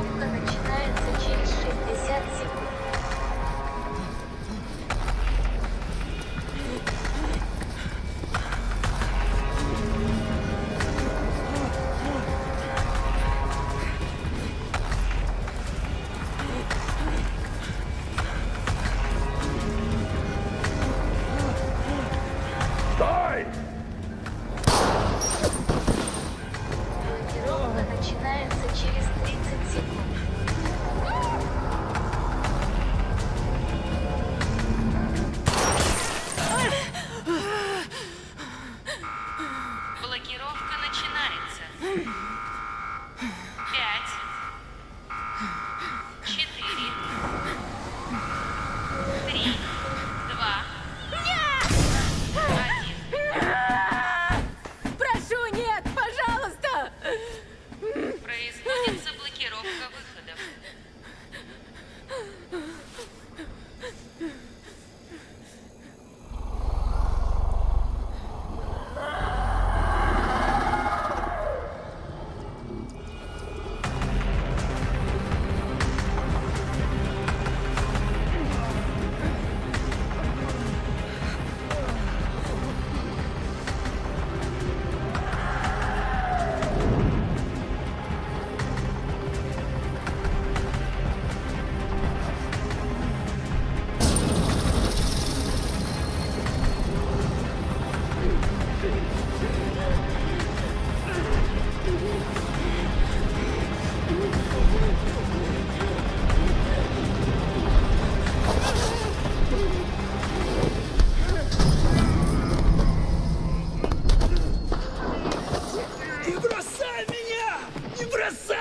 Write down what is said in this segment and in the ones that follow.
Блокировка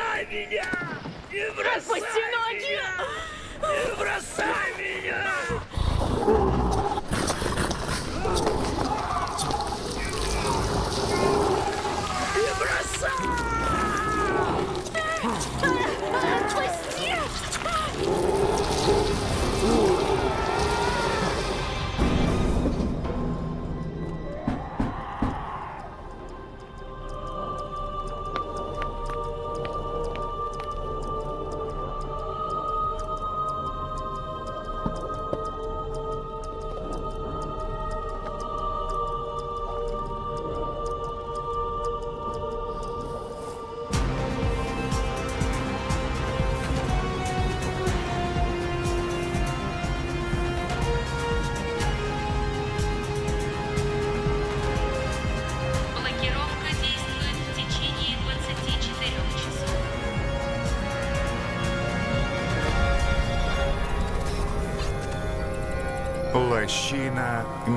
бросай меня! Не бросай Отпусти ноги! меня! Не бросай меня!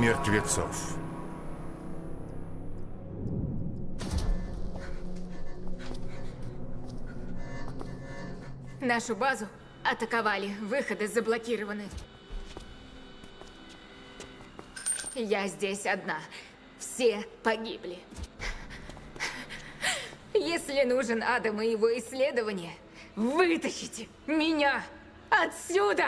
Мертвецов. Нашу базу атаковали, выходы заблокированы. Я здесь одна. Все погибли. Если нужен Адам и его исследование, вытащите меня отсюда!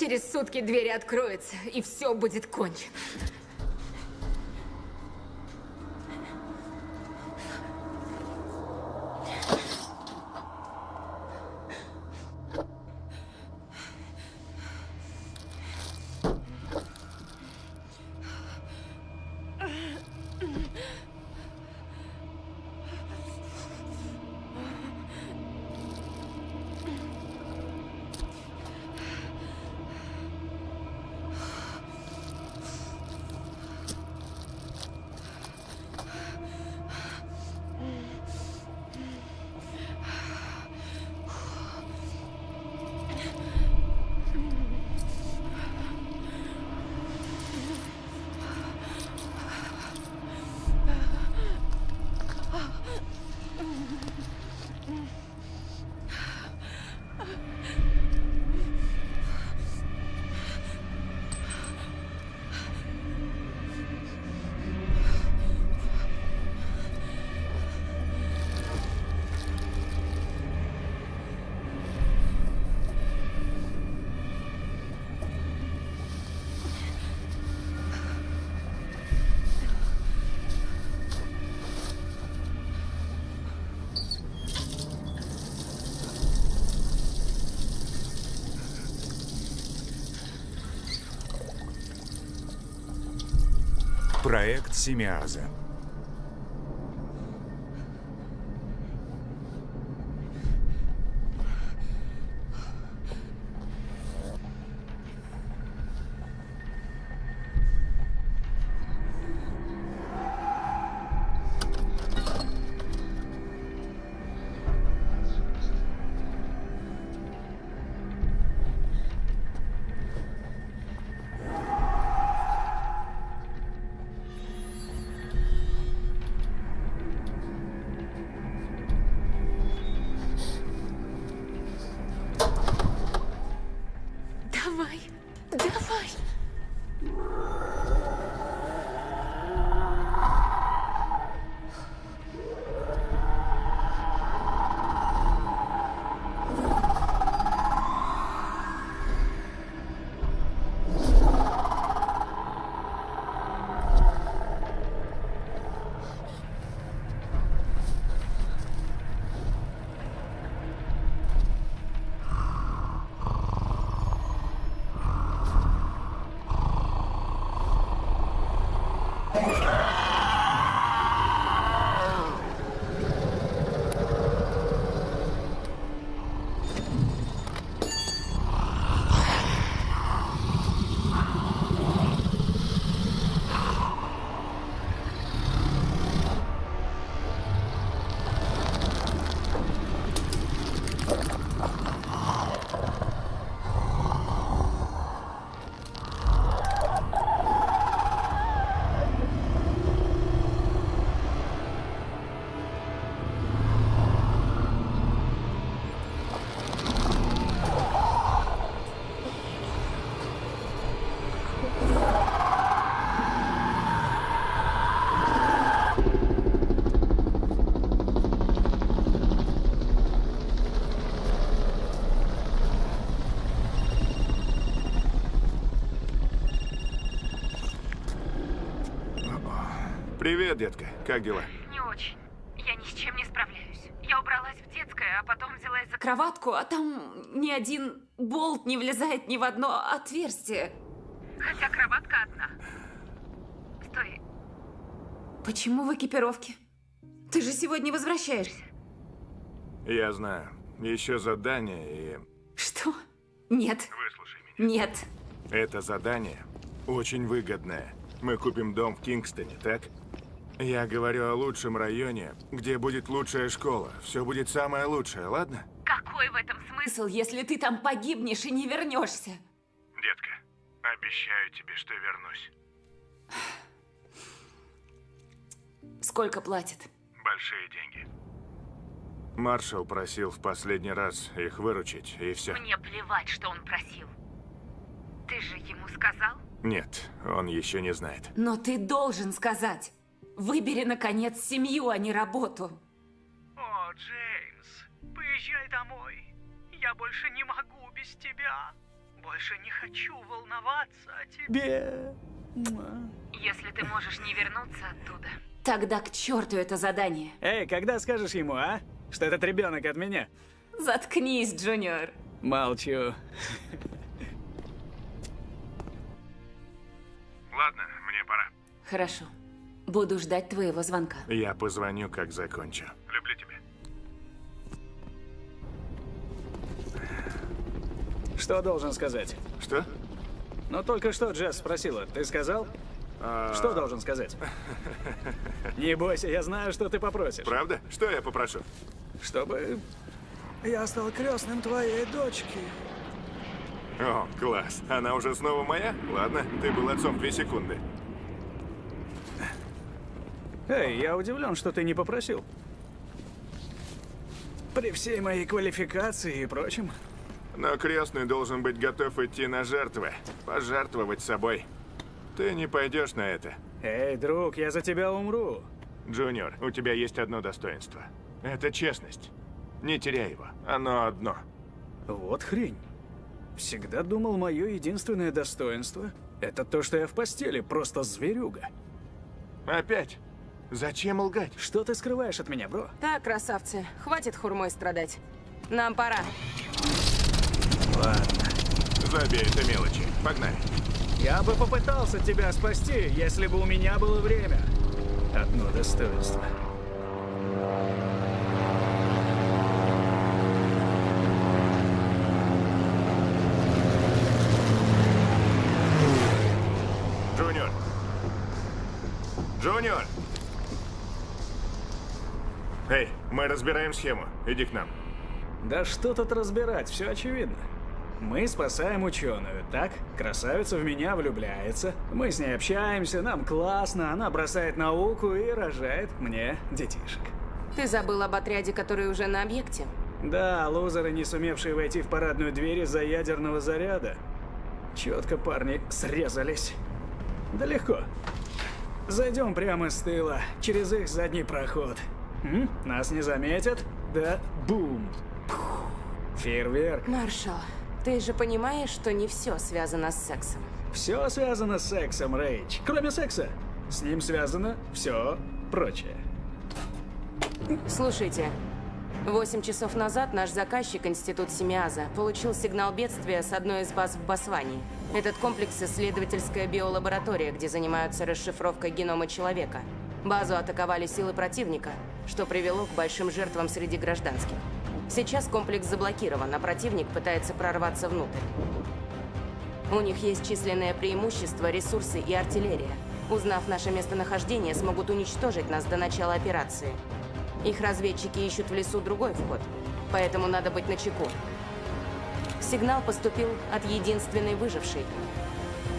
Через сутки двери откроются, и все будет кончено. Проект Семиаза. Привет, детка. Как дела? Не очень. Я ни с чем не справляюсь. Я убралась в детское, а потом взялась за... Кроватку, а там ни один болт не влезает ни в одно отверстие. Хотя кроватка одна. Стой, Почему в экипировке? Ты же сегодня возвращаешься. Я знаю. Еще задание, и Что? Нет. Выслушай меня. Нет. это задание очень выгодное. Мы купим дом в Кингстоне, так? Я говорю о лучшем районе, где будет лучшая школа. Все будет самое лучшее, ладно? какой в этом смысл? Если ты там погибнешь и не вернешься. Детка, обещаю тебе, что вернусь. Сколько платят? Большие деньги. Маршал просил в последний раз их выручить, и все. Мне плевать, что он просил. Ты же ему сказал? Нет, он еще не знает. Но ты должен сказать. Выбери, наконец, семью, а не работу. О, Джеймс, поезжай домой. Я больше не могу без тебя. Больше не хочу волноваться о тебе. Если ты можешь не вернуться оттуда. Тогда к черту это задание. Эй, когда скажешь ему, а? Что этот ребенок от меня? Заткнись, Джуниор. Молчу. Ладно, мне пора. Хорошо. Буду ждать твоего звонка. Я позвоню, как закончу. Люблю тебя. Что должен сказать? Что? Ну, только что Джесс спросила. Ты сказал? Что должен сказать? Не бойся, я знаю, что ты попросишь. Правда? Что я попрошу? Чтобы я стал крестным твоей дочки. О, класс. Она уже снова моя? Ладно, ты был отцом две секунды. Эй, я удивлен, что ты не попросил. При всей моей квалификации и прочем. Но крестный должен быть готов идти на жертвы. Пожертвовать собой. Ты не пойдешь на это. Эй, друг, я за тебя умру. Джуниор, у тебя есть одно достоинство. Это честность. Не теряй его. Оно одно. Вот хрень. Всегда думал, мое единственное достоинство — это то, что я в постели, просто зверюга. Опять? Зачем лгать? Что ты скрываешь от меня, бро? Так, красавцы, хватит хурмой страдать. Нам пора. Ладно. Забей это мелочи. Погнали. Я бы попытался тебя спасти, если бы у меня было время. Одно достоинство. Джуниор! Джуниор! Эй, мы разбираем схему. Иди к нам. Да что тут разбирать, все очевидно. Мы спасаем ученую, так? Красавица в меня влюбляется. Мы с ней общаемся, нам классно, она бросает науку и рожает мне детишек. Ты забыл об отряде, который уже на объекте? Да, лузеры, не сумевшие войти в парадную дверь из-за ядерного заряда. Четко парни срезались. Да легко. Зайдем прямо с тыла, через их задний проход. М? Нас не заметят? Да, бум. Пух. Фейерверк. Маршал, ты же понимаешь, что не все связано с сексом. Все связано с сексом, Рейч. Кроме секса. С ним связано все прочее. Слушайте, восемь часов назад наш заказчик, Институт Семиаза, получил сигнал бедствия с одной из баз в Басвании. Этот комплекс – исследовательская биолаборатория, где занимаются расшифровкой генома человека. Базу атаковали силы противника, что привело к большим жертвам среди гражданских. Сейчас комплекс заблокирован, а противник пытается прорваться внутрь. У них есть численное преимущество, ресурсы и артиллерия. Узнав наше местонахождение, смогут уничтожить нас до начала операции. Их разведчики ищут в лесу другой вход, поэтому надо быть начеку. Сигнал поступил от единственной выжившей.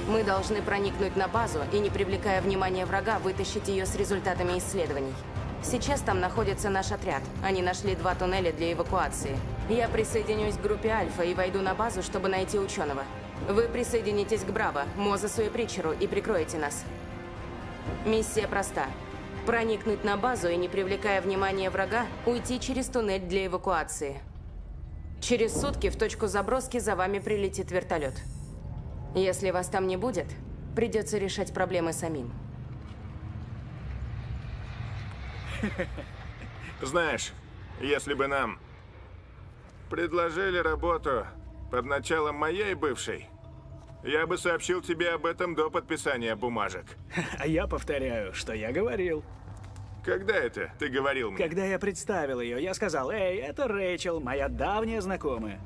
Мы должны проникнуть на базу и, не привлекая внимания врага, вытащить ее с результатами исследований. Сейчас там находится наш отряд. Они нашли два туннеля для эвакуации. Я присоединюсь к группе Альфа и войду на базу, чтобы найти ученого. Вы присоединитесь к Браво, Мозесу и Притчеру и прикроете нас. Миссия проста. Проникнуть на базу и, не привлекая внимания врага, уйти через туннель для эвакуации. Через сутки в точку заброски за вами прилетит вертолет. Если вас там не будет, придется решать проблемы самим. Знаешь, если бы нам предложили работу под началом моей бывшей, я бы сообщил тебе об этом до подписания бумажек. А я повторяю, что я говорил. Когда это ты говорил мне? Когда я представил ее, я сказал, «Эй, это Рэйчел, моя давняя знакомая».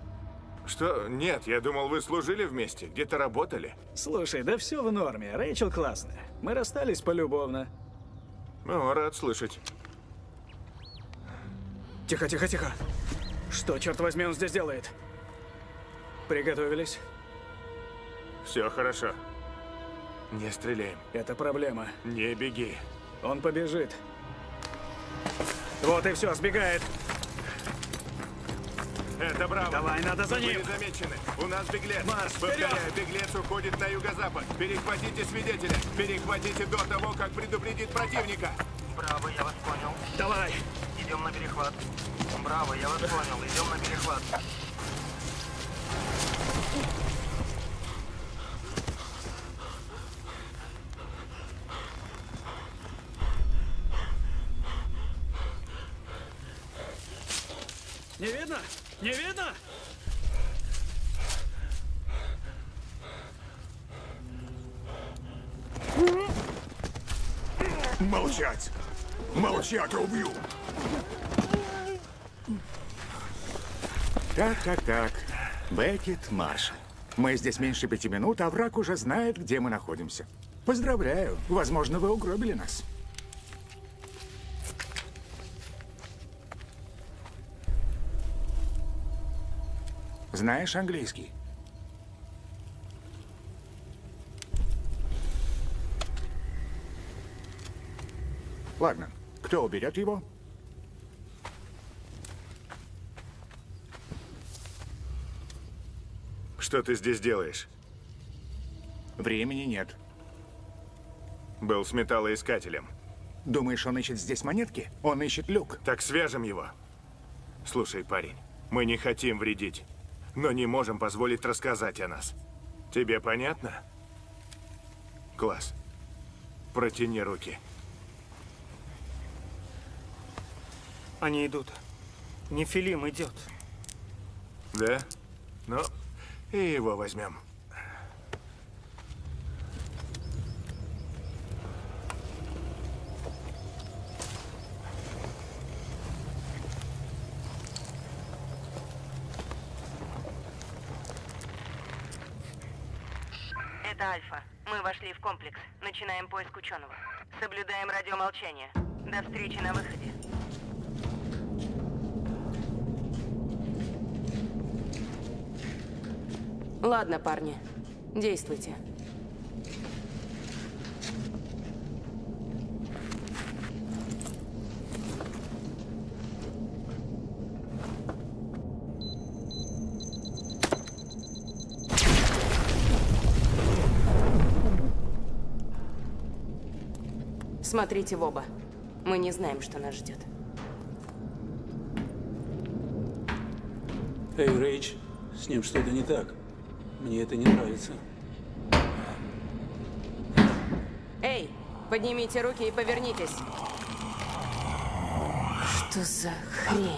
Что? Нет, я думал, вы служили вместе, где-то работали. Слушай, да все в норме, Рэйчел классная. Мы расстались полюбовно. Ну, рад слышать. Тихо, тихо, тихо. Что, черт возьми, он здесь делает? Приготовились? Все хорошо. Не стреляем. Это проблема. Не беги. Он побежит. Вот и все, сбегает. Это браво. Давай, надо за ним. не замечены. У нас беглец. Марш, Повторяю, вперед! беглец уходит на юго-запад. Перехватите свидетеля. Перехватите до того, как предупредит противника. Браво, я вас понял. Давай. Идем на перехват. Браво, я вас понял. Идем на перехват. Не видно? Не видно? Молчать! Молчать, убью! Так, так, так. Беккет, Маршал. Мы здесь меньше пяти минут, а враг уже знает, где мы находимся. Поздравляю. Возможно, вы угробили нас. Знаешь английский? Ладно. Кто уберет его? Что ты здесь делаешь? Времени нет. Был с металлоискателем. Думаешь, он ищет здесь монетки? Он ищет люк. Так свяжем его. Слушай, парень, мы не хотим вредить, но не можем позволить рассказать о нас. Тебе понятно? Класс. Протяни руки. Они идут. Нефилим идет. Да? Ну, и его возьмем. Это Альфа. Мы вошли в комплекс. Начинаем поиск ученого. Соблюдаем радиомолчание. До встречи на выходе. Ладно, парни. Действуйте. Смотрите в оба. Мы не знаем, что нас ждет. Эй, Рейдж, с ним что-то не так. Мне это не нравится. Эй, поднимите руки и повернитесь. Что за хрень?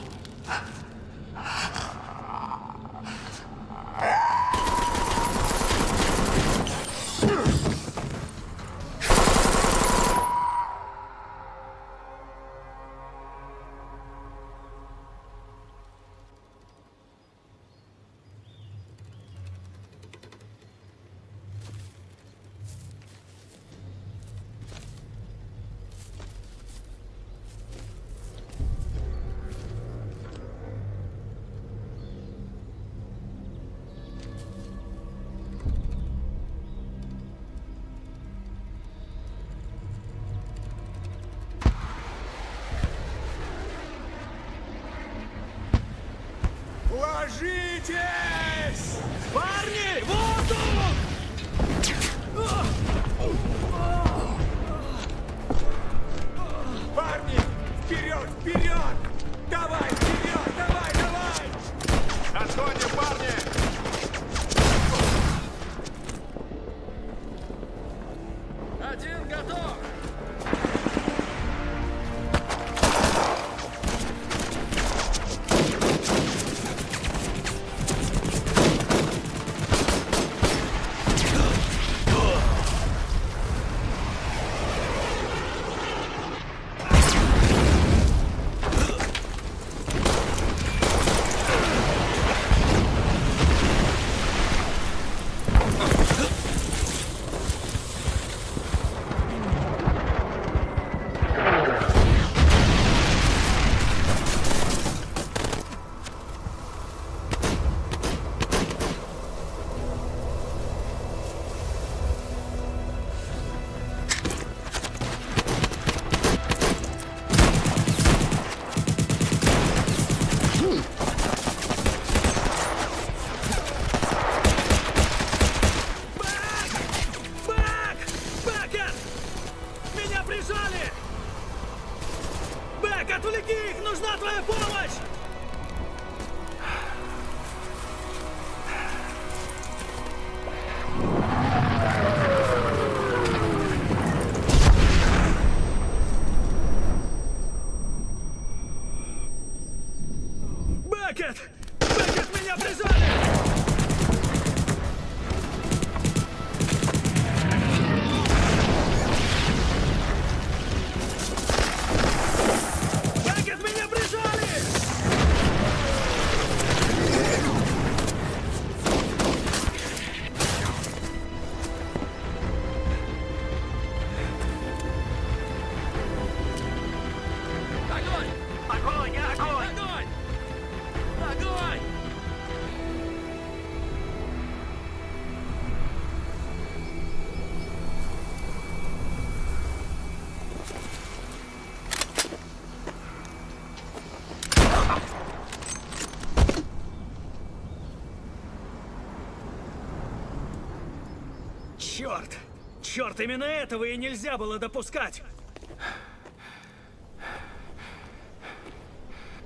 Черт! Именно этого и нельзя было допускать!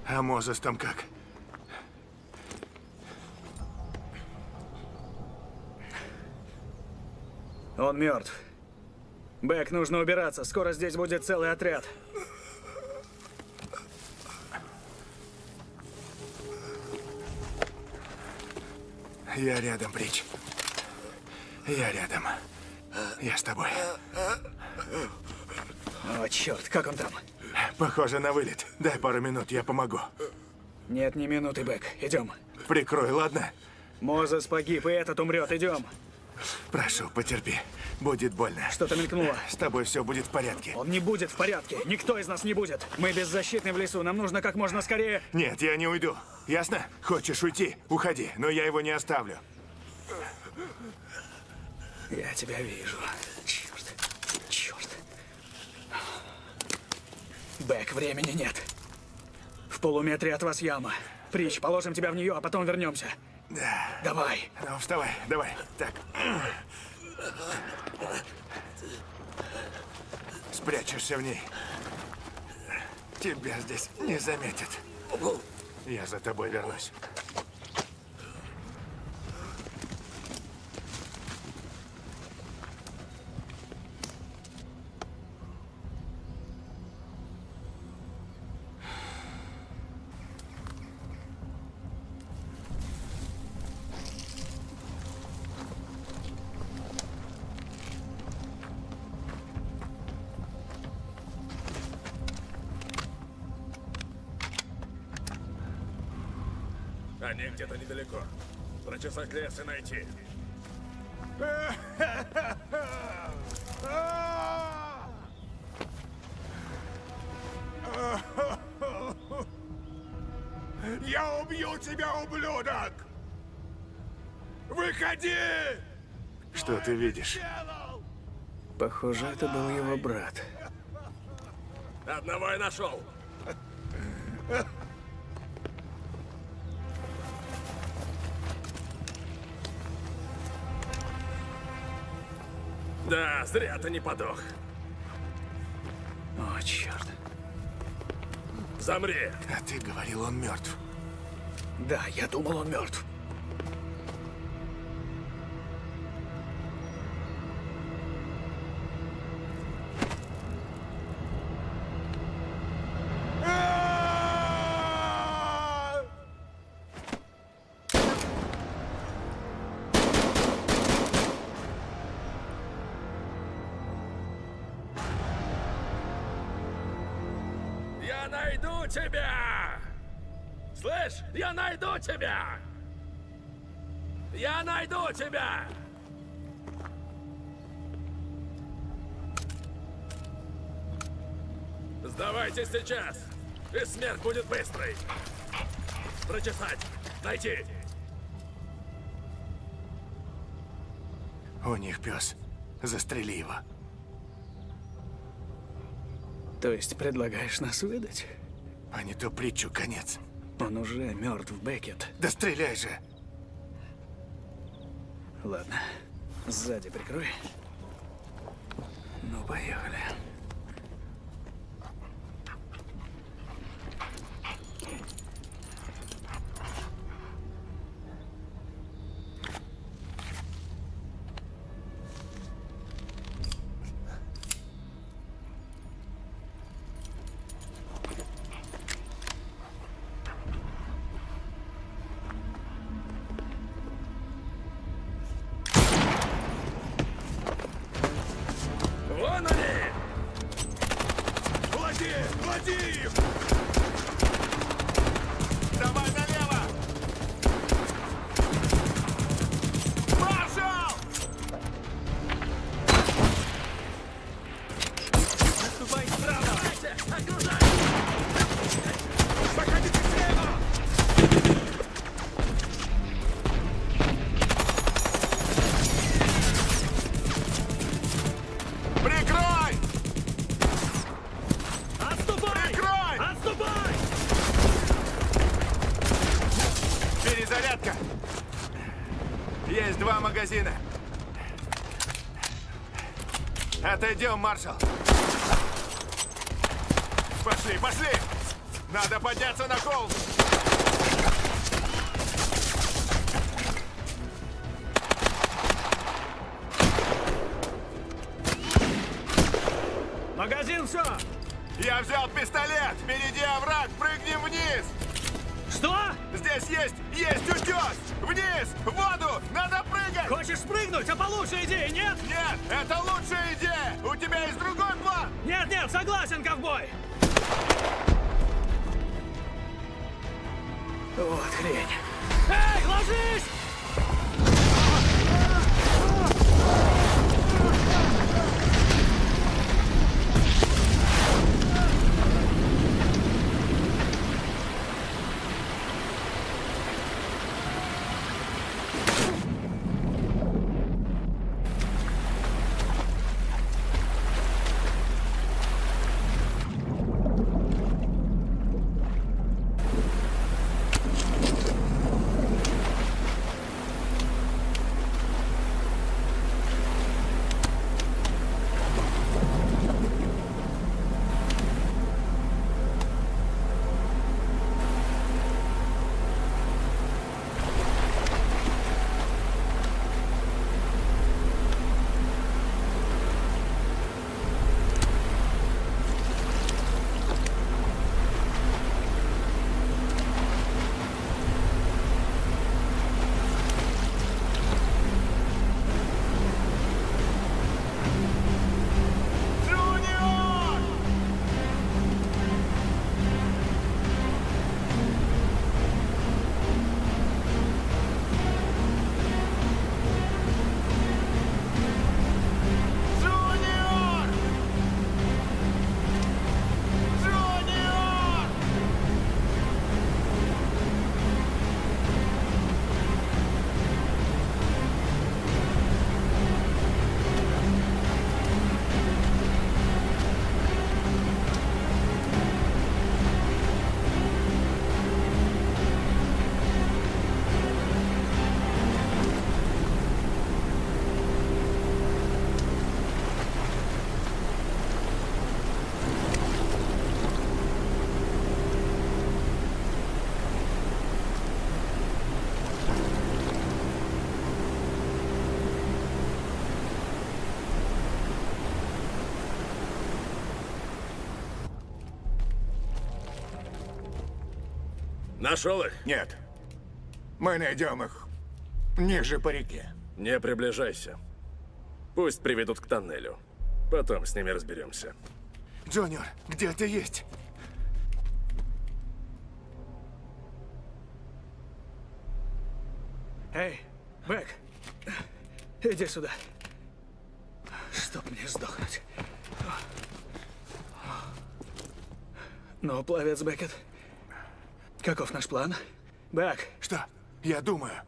А Мозес там как? Он мертв. Бэк, нужно убираться. Скоро здесь будет целый отряд. Я рядом, Брич. Я рядом. Я с тобой. О, черт, как он там? Похоже на вылет. Дай пару минут, я помогу. Нет ни минуты, Бэк. Идем. Прикрой, ладно? Мозес погиб, и этот умрет. Идем. Прошу, потерпи. Будет больно. Что-то мелькнуло. С тобой все будет в порядке. Он не будет в порядке. Никто из нас не будет. Мы беззащитны в лесу. Нам нужно как можно скорее... Нет, я не уйду. Ясно? Хочешь уйти? Уходи. Но я его не оставлю. Я тебя вижу. Черт. Черт. Бэк, времени нет. В полуметре от вас яма. Прич, положим тебя в нее, а потом вернемся. Да. Давай. Ну, вставай, давай. Так. Спрячешься в ней. Тебя здесь не заметят. Я за тобой вернусь. Они где-то недалеко. Прочесать лес и найти. Я убью тебя, ублюдок! Выходи! Что ты видишь? Похоже, это был его брат. Одного я нашел. Да, зря ты не подох. О, черт. Замри. А ты говорил, он мертв. Да, я думал, он мертв. Сейчас, и смерть будет быстрой. Прочесать, найти. У них пес. Застрели его. То есть предлагаешь нас выдать? А не то притчу конец. Он уже мертв, Беккет. Да стреляй же! Ладно, сзади прикрой. Ну, поехали. Есть два магазина. Отойдем, маршал. Пошли, пошли! Надо подняться на холм! Магазин все! Я взял пистолет! Впереди овраг! Прыгнем вниз! Здесь есть, есть утес! Вниз! В воду! Надо прыгать! Хочешь спрыгнуть, а получше идеи, нет? Нет, это лучшая идея! У тебя есть другой план! Нет, нет, согласен, ковбой! Вот хрень. Эй, ложись! Нашел их? Нет. Мы найдем их ниже по реке. Не приближайся. Пусть приведут к тоннелю. Потом с ними разберемся. Джуниор, где ты есть? Эй, Бэк, иди сюда. Чтоб мне сдохнуть. Ну, пловец Бекет, каков наш план? Бэк. Что? Я думаю.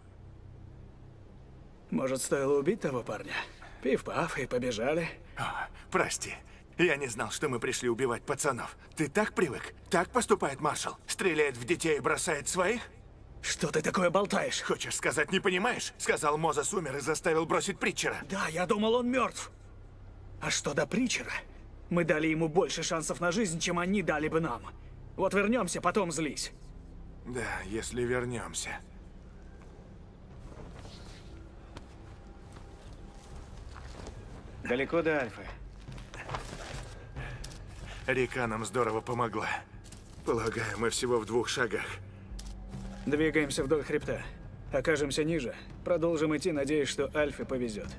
Может, стоило убить того парня? Пив-паф и побежали. А, прости. Я не знал, что мы пришли убивать пацанов. Ты так привык? Так поступает маршал? Стреляет в детей и бросает своих? Что ты такое болтаешь? Хочешь сказать, не понимаешь? Сказал, Мозес умер и заставил бросить Притчера. Да, я думал, он мертв. А что до Притчера? Мы дали ему больше шансов на жизнь, чем они дали бы нам. Вот вернемся, потом злись. Да, если вернемся. Далеко до Альфы. Река нам здорово помогла. Полагаю, мы всего в двух шагах. Двигаемся вдоль хребта. Окажемся ниже. Продолжим идти, надеясь, что Альфе повезет.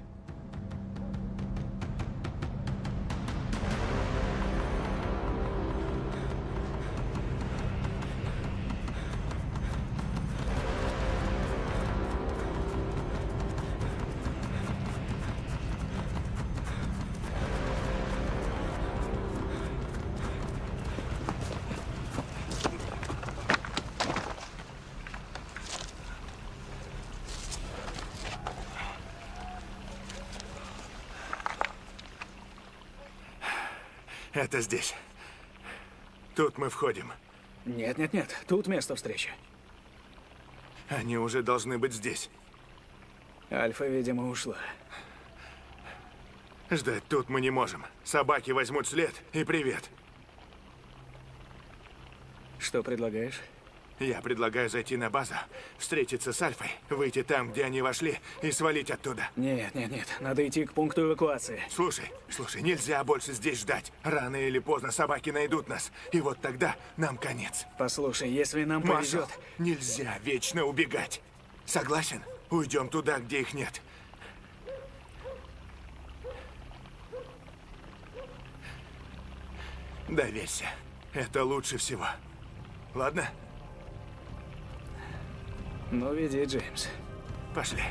Здесь. Тут мы входим. Нет, нет, нет. Тут место встречи. Они уже должны быть здесь. Альфа, видимо, ушла. Ждать тут мы не можем. Собаки возьмут след и привет. Что предлагаешь? Я предлагаю зайти на базу, встретиться с Альфой, выйти там, где они вошли, и свалить оттуда. Нет, нет, нет. Надо идти к пункту эвакуации. Слушай, слушай, нельзя больше здесь ждать. Рано или поздно собаки найдут нас, и вот тогда нам конец. Послушай, если нам Маршал, повезет... нельзя вечно убегать. Согласен? Уйдем туда, где их нет. Доверься. Это лучше всего. Ладно? Ну, веди, Джеймс. Пошли.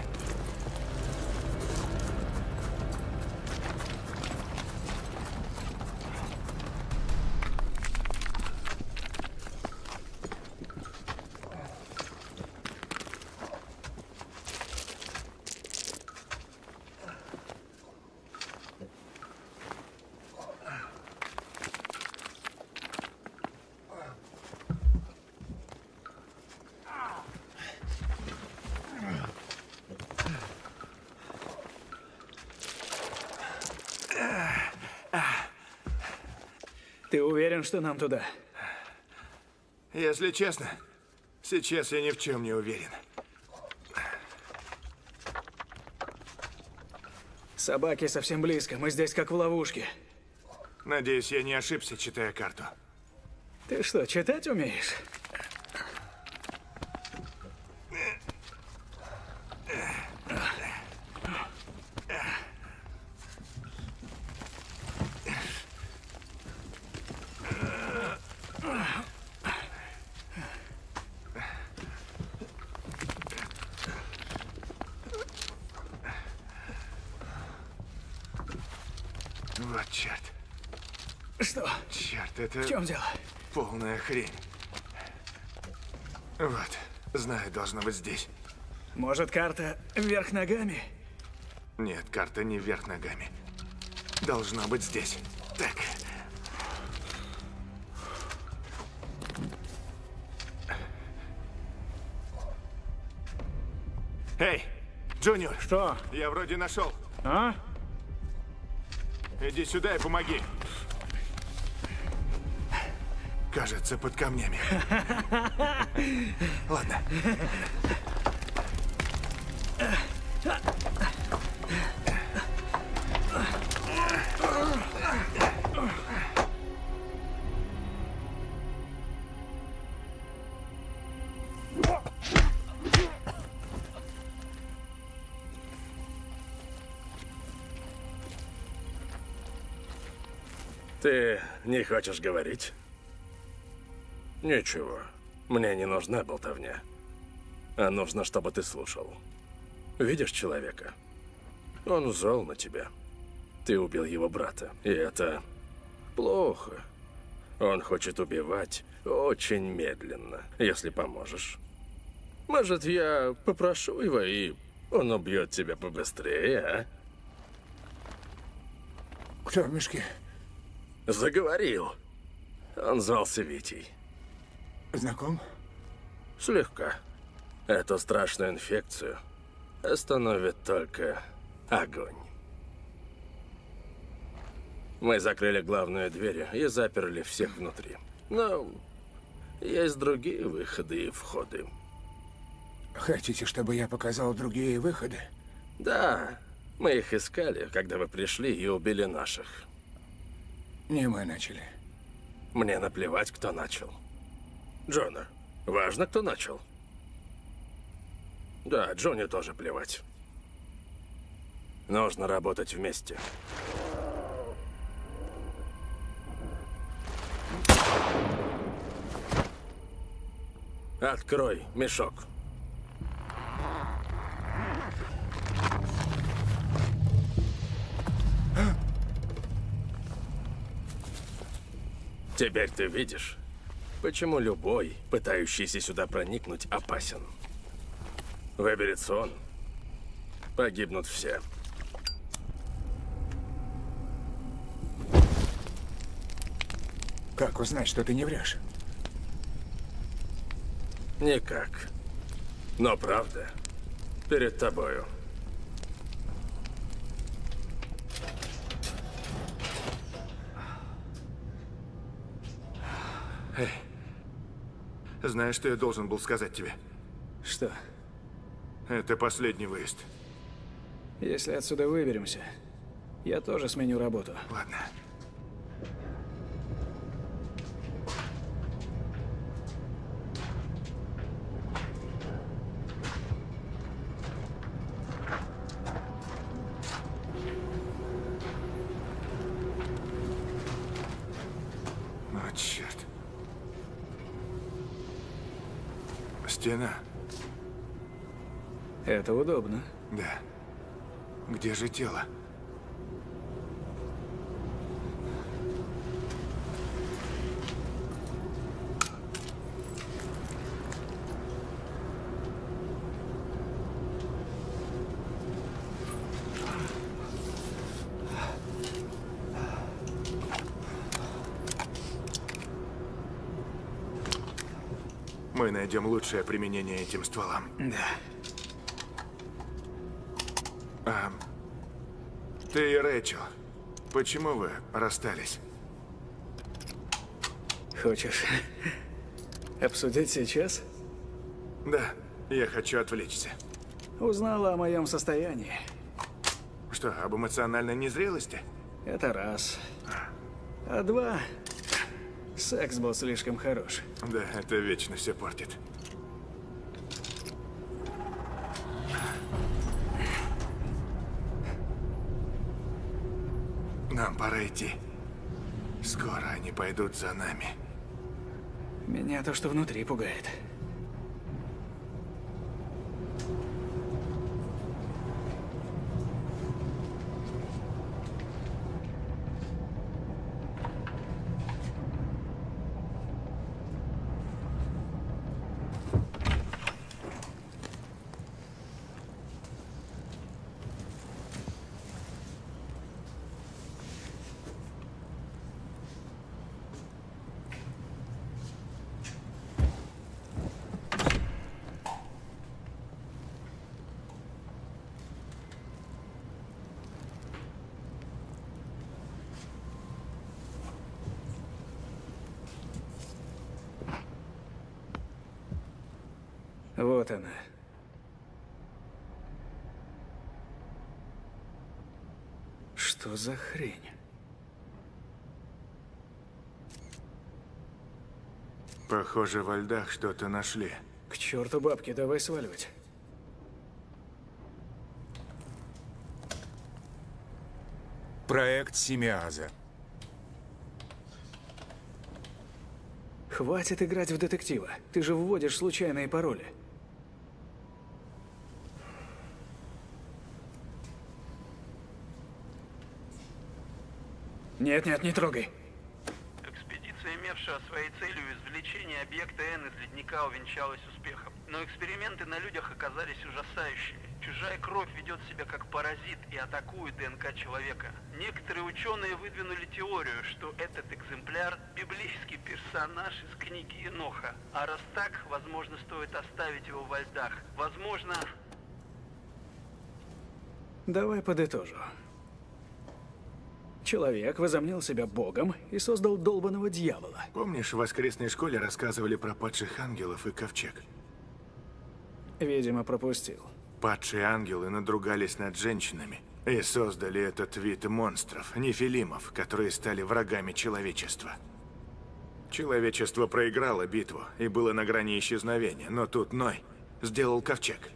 Ты уверен, что нам туда? Если честно, сейчас я ни в чем не уверен. Собаки совсем близко. Мы здесь как в ловушке. Надеюсь, я не ошибся, читая карту. Ты что, читать умеешь? Вот черт. Что? Черт, это... В чем дело? Полная хрень. Вот, знаю, должно быть здесь. Может, карта вверх ногами? Нет, карта не вверх ногами. Должно быть здесь. Так. Эй, Джуниор. Что? Я вроде нашел. А? Иди сюда и помоги. Кажется, под камнями. Ладно. Ты не хочешь говорить? Ничего. Мне не нужна болтовня. А нужно, чтобы ты слушал. Видишь человека? Он зол на тебя. Ты убил его брата. И это плохо. Он хочет убивать очень медленно, если поможешь. Может, я попрошу его, и он убьет тебя побыстрее, а? Кто в мешке? Заговорил. Он звался Витей. Знаком? Слегка. Эту страшную инфекцию остановит только огонь. Мы закрыли главную дверь и заперли всех внутри. Но есть другие выходы и входы. Хотите, чтобы я показал другие выходы? Да, мы их искали, когда вы пришли и убили наших. Не мы начали. Мне наплевать, кто начал. Джона, важно, кто начал. Да, Джонни тоже плевать. Нужно работать вместе. Открой мешок. Теперь ты видишь, почему любой, пытающийся сюда проникнуть, опасен. Выберется он, погибнут все. Как узнать, что ты не врешь? Никак. Но правда перед тобою. Эй, знаешь, что я должен был сказать тебе? Что? Это последний выезд. Если отсюда выберемся, я тоже сменю работу. Ладно. О, черт. Стена. Это удобно. Да. Где же тело? Мы найдем лучшее применение этим стволам. Да. Ты и Рэйчел, почему вы расстались? Хочешь обсудить сейчас? Да, я хочу отвлечься. Узнала о моем состоянии. Что, об эмоциональной незрелости? Это раз. А два, секс был слишком хорош. Да, это вечно все портит. Нам пора идти. Скоро они пойдут за нами. Меня то, что внутри пугает. за хрень? Похоже, во льдах что-то нашли. К черту бабки, давай сваливать. Проект Семиаза. Хватит играть в детектива. Ты же вводишь случайные пароли. Нет, нет, не трогай. Экспедиция, имевшая своей целью извлечение объекта N из ледника, увенчалась успехом. Но эксперименты на людях оказались ужасающие. Чужая кровь ведет себя как паразит и атакует ДНК человека. Некоторые ученые выдвинули теорию, что этот экземпляр – библейский персонаж из книги Еноха. А раз так, возможно, стоит оставить его во льдах. Возможно... Давай подытожу. Человек возомнил себя богом и создал долбанного дьявола. Помнишь, в воскресной школе рассказывали про падших ангелов и ковчег? Видимо, пропустил. Падшие ангелы надругались над женщинами и создали этот вид монстров, нефилимов, которые стали врагами человечества. Человечество проиграло битву и было на грани исчезновения, но тут Ной сделал ковчег.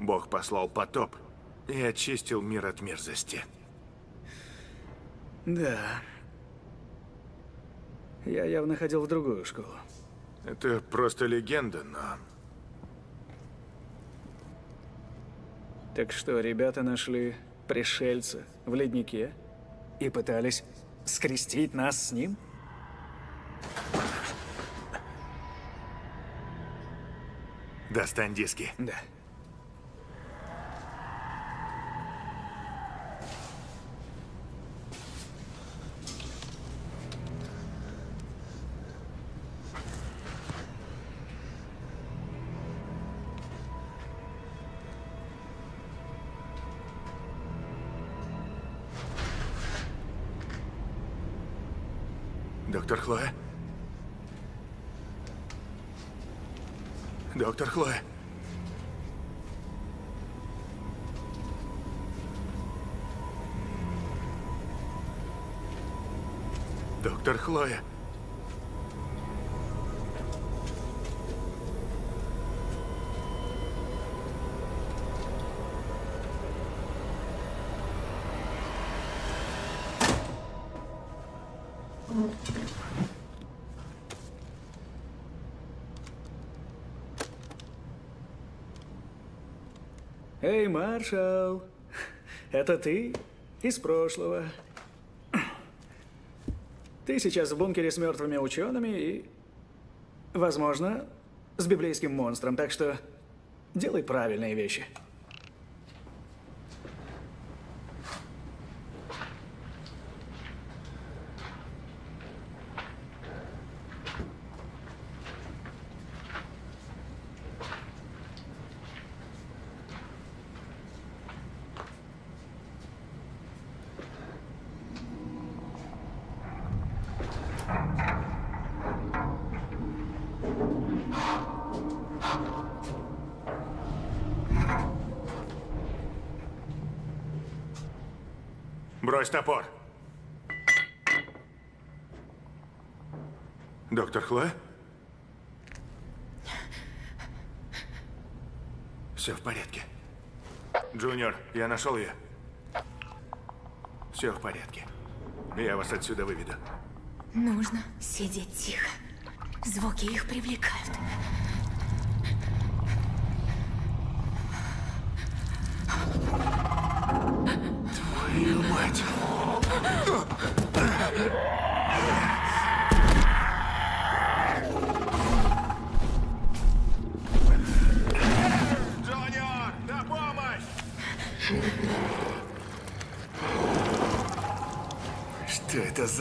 Бог послал потоп и очистил мир от мерзости. Да. Я явно ходил в другую школу. Это просто легенда, но Так что, ребята нашли пришельца в леднике и пытались скрестить нас с ним? достань диски. Да. Доктор Хлоя? Эй, маршал, это ты из прошлого. Ты сейчас в бункере с мертвыми учеными и, возможно, с библейским монстром, так что делай правильные вещи. Брось топор. Доктор Хлоя? Все в порядке. Джуниор, я нашел ее. Все в порядке. Я вас отсюда выведу. Нужно сидеть тихо. Звуки их привлекают.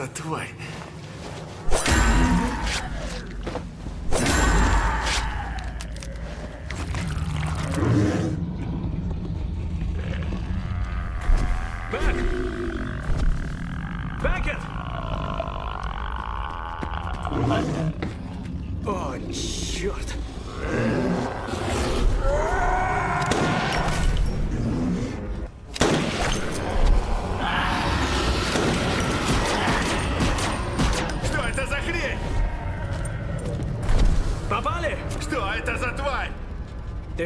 Что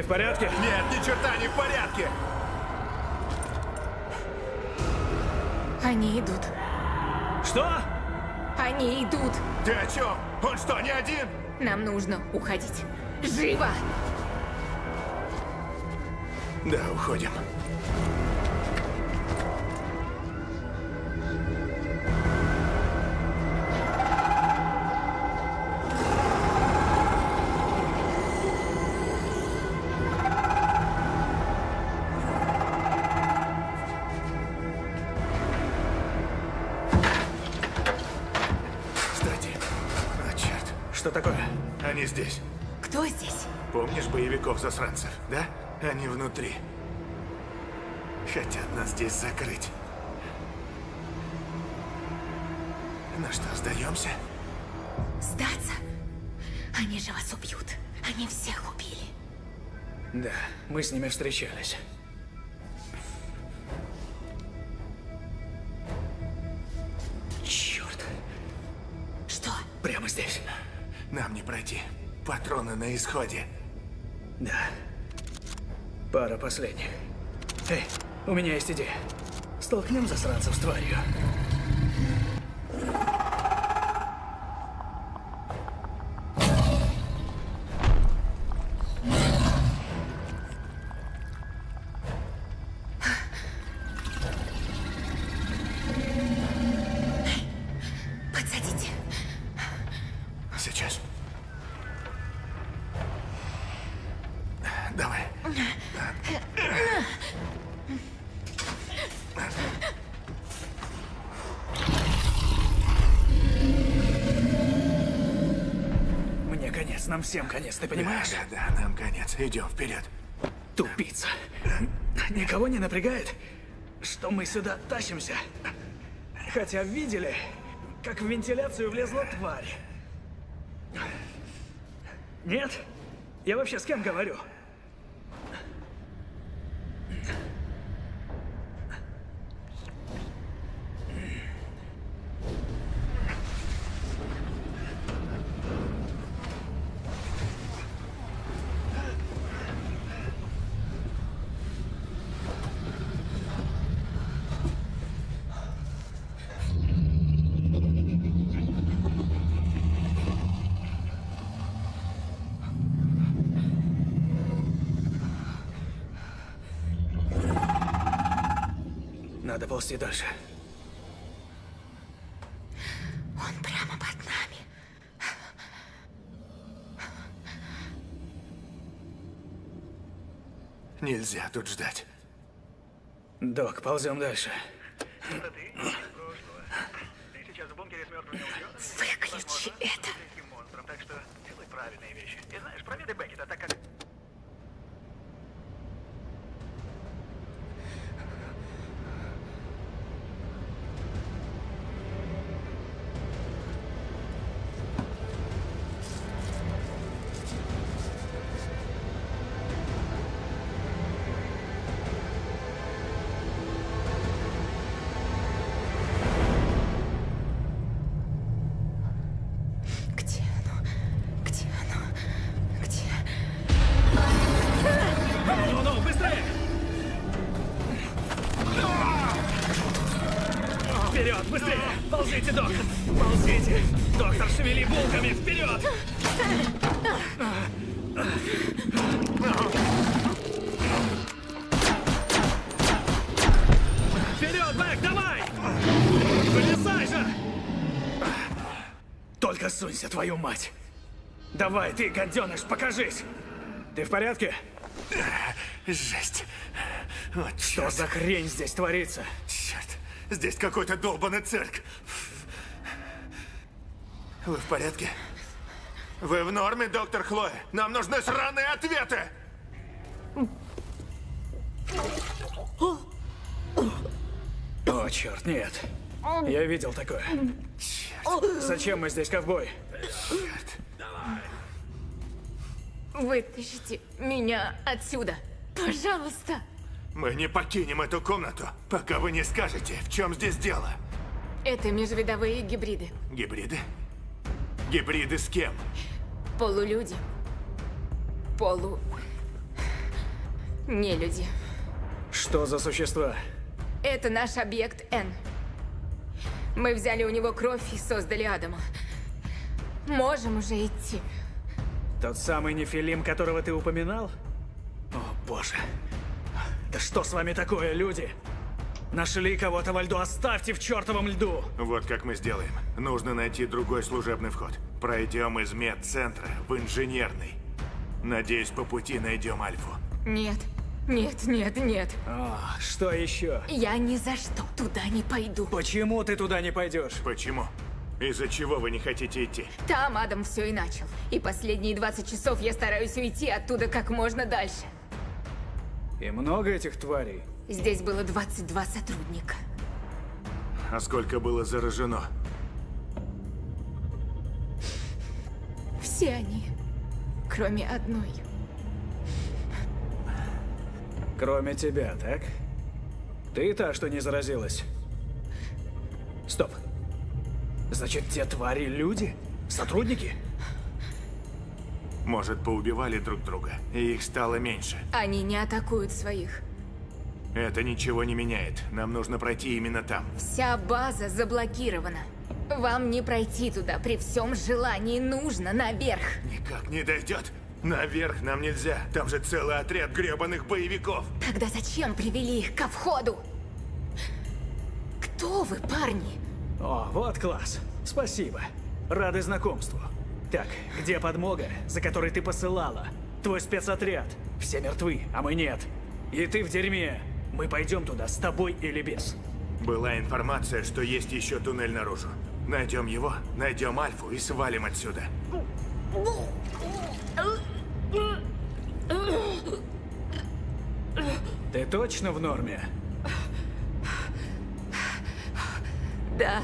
в порядке? Нет, ни черта не в порядке! Они идут. Что? Они идут. Ты о чем? Он что, не один? Нам нужно уходить. Живо! Да, уходим. Такое? они здесь. Кто здесь? Помнишь боевиков-засранцев, да? Они внутри. Хотят нас здесь закрыть. Ну что, сдаемся? Сдаться? Они же вас убьют. Они всех убили. Да, мы с ними встречались. На исходе. Да. Пара последних. Эй, у меня есть идея. Столкнем засранцев с тварью. Конец, нам всем конец, ты понимаешь? Да, да, да, нам конец. Идем вперед. Тупица. Никого не напрягает, что мы сюда тащимся? Хотя видели, как в вентиляцию влезла тварь. Нет? Я вообще с кем говорю? Ползти дальше. Он прямо под нами. Нельзя тут ждать. Док, ползем дальше. Выключи твою мать! Давай, ты, гаденыш, покажись! Ты в порядке? Жесть. Вот Что черт. за хрень здесь творится? Черт. Здесь какой-то долбанный цирк. Вы в порядке? Вы в норме, доктор Хлоя? Нам нужны сраные ответы! О, черт, нет. Я видел такое. Зачем мы здесь, ковбой? Вытащите меня отсюда. Пожалуйста. Мы не покинем эту комнату, пока вы не скажете, в чем здесь дело. Это межвидовые гибриды. Гибриды? Гибриды с кем? Полулюди. Полу... Не люди. Что за существа? Это наш объект Н. Мы взяли у него кровь и создали Адама. Можем уже идти. Тот самый нефилим, которого ты упоминал? О, боже. Да что с вами такое, люди? Нашли кого-то во льду, оставьте в чертовом льду! Вот как мы сделаем. Нужно найти другой служебный вход. Пройдем из медцентра в инженерный. Надеюсь, по пути найдем Альфу. Нет, нет, нет, нет. А, что еще? Я ни за что туда не пойду. Почему ты туда не пойдешь? Почему? Из-за чего вы не хотите идти? Там Адам все и начал. И последние 20 часов я стараюсь уйти оттуда как можно дальше. И много этих тварей? Здесь было 22 сотрудника. А сколько было заражено? Все они, кроме одной. Кроме тебя, так? Ты та, что не заразилась? Стоп. Значит, те твари люди? Сотрудники? Может, поубивали друг друга, и их стало меньше. Они не атакуют своих. Это ничего не меняет. Нам нужно пройти именно там. Вся база заблокирована. Вам не пройти туда при всем желании. Нужно наверх. Никак не дойдет. Наверх нам нельзя. Там же целый отряд гребаных боевиков. Тогда зачем привели их ко входу? Кто вы, парни? О, вот класс. Спасибо. Рады знакомству. Так, где подмога, за которой ты посылала? Твой спецотряд. Все мертвы, а мы нет. И ты в дерьме. Мы пойдем туда с тобой или без. Была информация, что есть еще туннель наружу. Найдем его, найдем Альфу и свалим отсюда. Ты точно в норме? Да.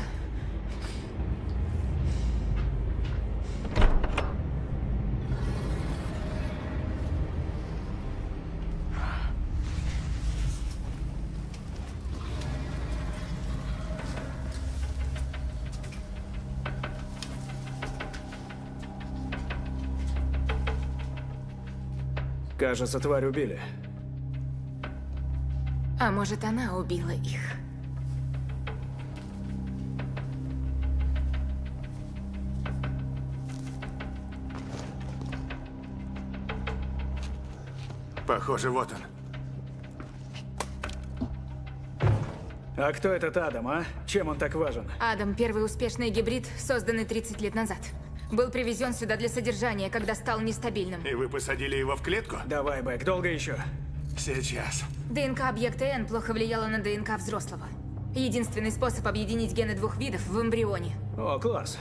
Кажется, тварь убили. А может, она убила их? Похоже, вот он. А кто этот Адам, а? Чем он так важен? Адам – первый успешный гибрид, созданный 30 лет назад. Был привезен сюда для содержания, когда стал нестабильным. И вы посадили его в клетку? Давай, Бэк, долго еще? Сейчас. ДНК объекта N плохо влияла на ДНК взрослого. Единственный способ объединить гены двух видов в эмбрионе. О, класс.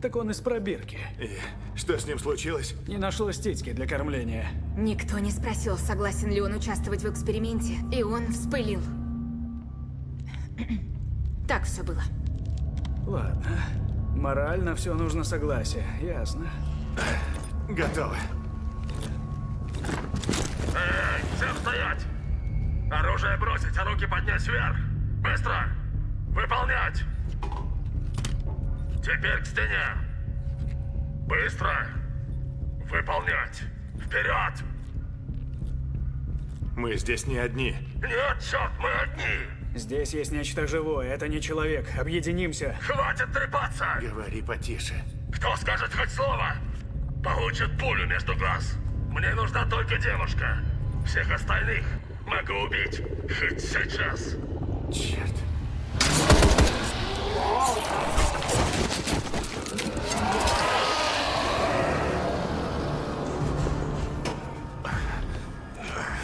Так он из пробирки. И что с ним случилось? Не нашлось титьки для кормления. Никто не спросил, согласен ли он участвовать в эксперименте, и он вспылил. Так все было. Ладно. Морально все нужно согласие, ясно. Готово. Эй, всем стоять! Оружие бросить, а руки поднять вверх! Быстро! Выполнять! Теперь к стене! Быстро! Выполнять! Вперед! Мы здесь не одни. Нет, черт, мы одни! Здесь есть нечто живое, это не человек. Объединимся. Хватит трепаться! Говори потише. Кто скажет хоть слово, получит пулю между глаз. Мне нужна только девушка. Всех остальных могу убить хоть сейчас. Черт.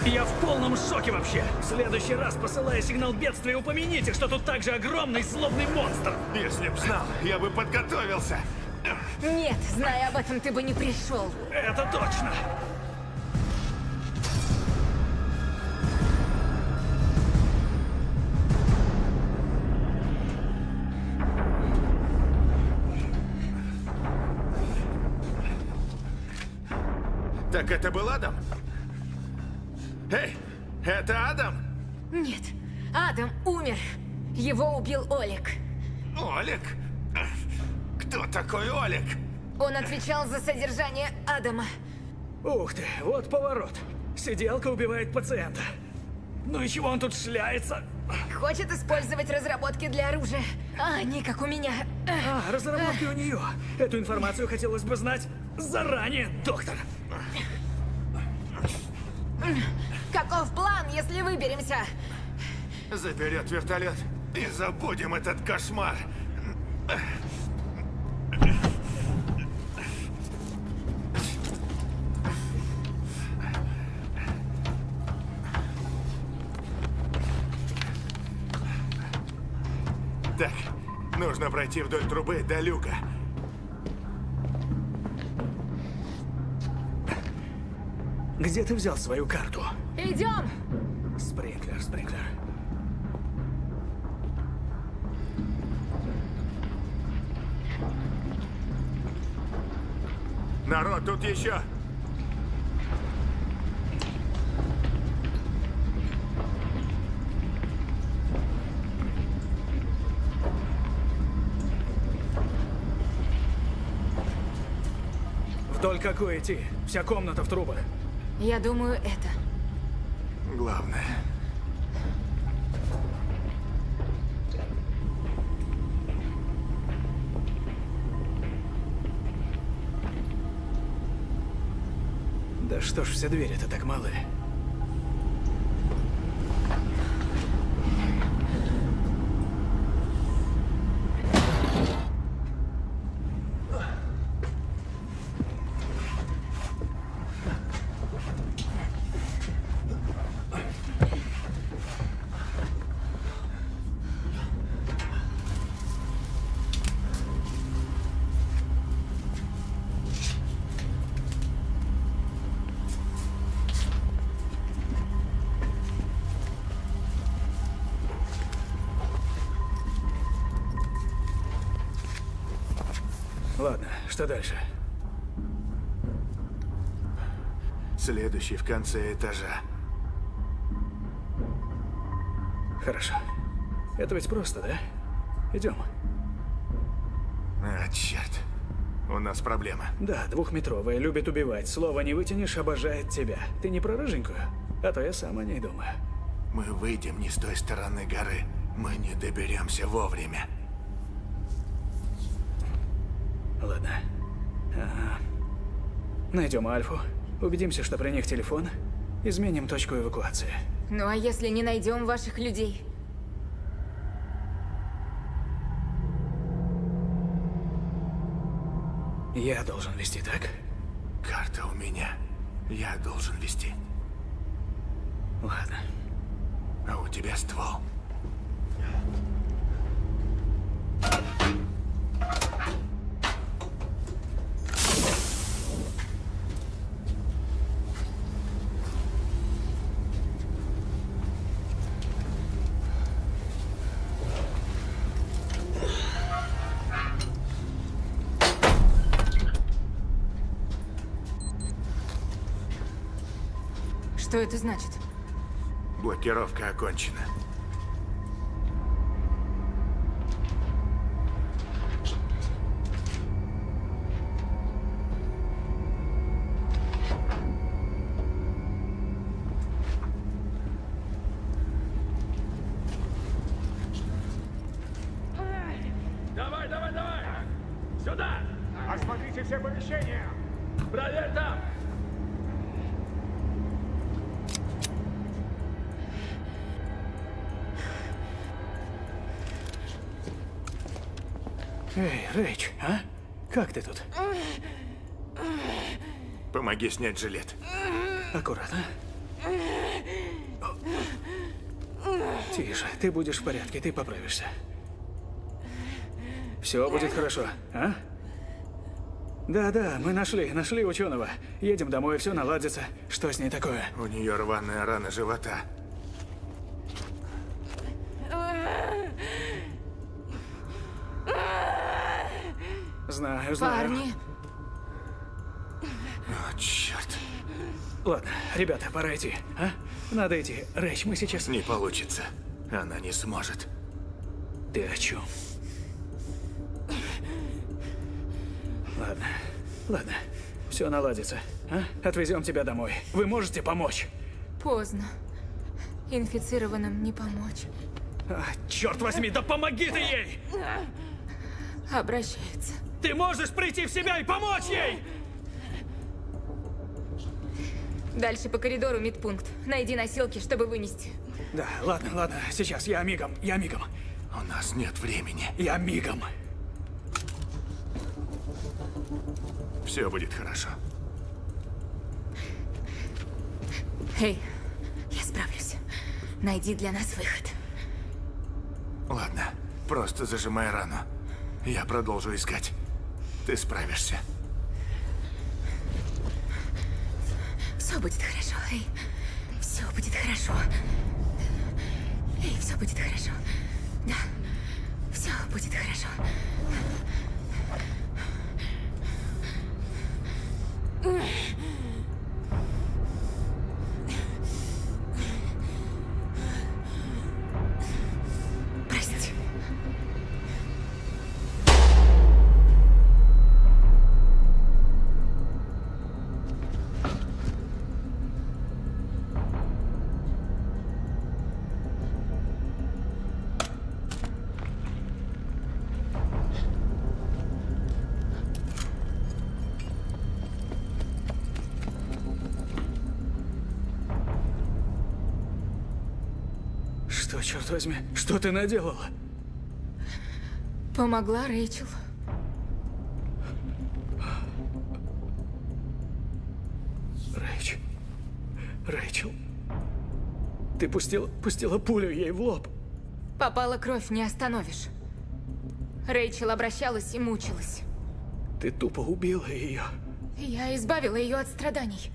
Я в полном шоке вообще. В следующий раз, посылая сигнал бедствия, упомяните, что тут также огромный злобный монстр. Если б знал, я бы подготовился. Нет, зная об этом, ты бы не пришел. Это точно. Так это был Адам? Эй, это Адам? Нет, Адам умер. Его убил Олег. Олег? Кто такой Олег? Он отвечал за содержание Адама. Ух ты, вот поворот. Сиделка убивает пациента. Ну и чего он тут шляется? Хочет использовать разработки для оружия. А, не как у меня. А, разработки у нее. Эту информацию хотелось бы знать заранее, доктор. Каков план, если выберемся? Заберет вертолет и забудем этот кошмар. Так, нужно пройти вдоль трубы до люка. Где ты взял свою карту? Идем! Спринклер, спринклер. Народ, тут еще. Вдоль какой идти? Вся комната в трубах. Я думаю, это. Главное. Да что ж все двери-то так малы? Что дальше? Следующий в конце этажа. Хорошо. Это ведь просто, да? Идем. А, черт. У нас проблема. Да, двухметровая, любит убивать. Слово не вытянешь, обожает тебя. Ты не про рыженькую? А то я сам о ней думаю. Мы выйдем не с той стороны горы. Мы не доберемся вовремя. Найдем Альфу, убедимся, что при них телефон, изменим точку эвакуации. Ну а если не найдем ваших людей? Я должен вести, так? Карта у меня. Я должен вести. Ладно. А у тебя ствол. Что это значит? Блокировка окончена. Помоги снять жилет. Аккуратно. Тише, ты будешь в порядке, ты поправишься. Все будет хорошо, а? Да-да, мы нашли, нашли ученого. Едем домой, все наладится. Что с ней такое? У нее рваная рана живота. Знаю, знаю. Парни, Ладно, ребята, пора идти, а? Надо идти. Рэйч, мы сейчас... Не получится. Она не сможет. Ты о чем? Ладно, ладно. Все наладится, а? Отвезем тебя домой. Вы можете помочь? поздно. Инфицированным не помочь. А, черт возьми, да помоги ты ей! Обращаются. Ты можешь прийти в себя и помочь ей! Дальше по коридору медпункт. Найди носилки, чтобы вынести. Да, ладно, ладно, сейчас я мигом, я мигом. У нас нет времени. Я мигом. Все будет хорошо. Эй, я справлюсь. Найди для нас выход. Ладно, просто зажимай рану. Я продолжу искать. Ты справишься. Все будет хорошо, эй. Все будет хорошо. Эй, все будет хорошо. Да. Все будет хорошо. Прости. Черт возьми, что ты наделала? Помогла Рэйчел. Рэйч. Рэйчел. Ты пустила, пустила пулю ей в лоб. Попала кровь, не остановишь. Рэйчел обращалась и мучилась. Ты тупо убила ее. Я избавила ее от страданий.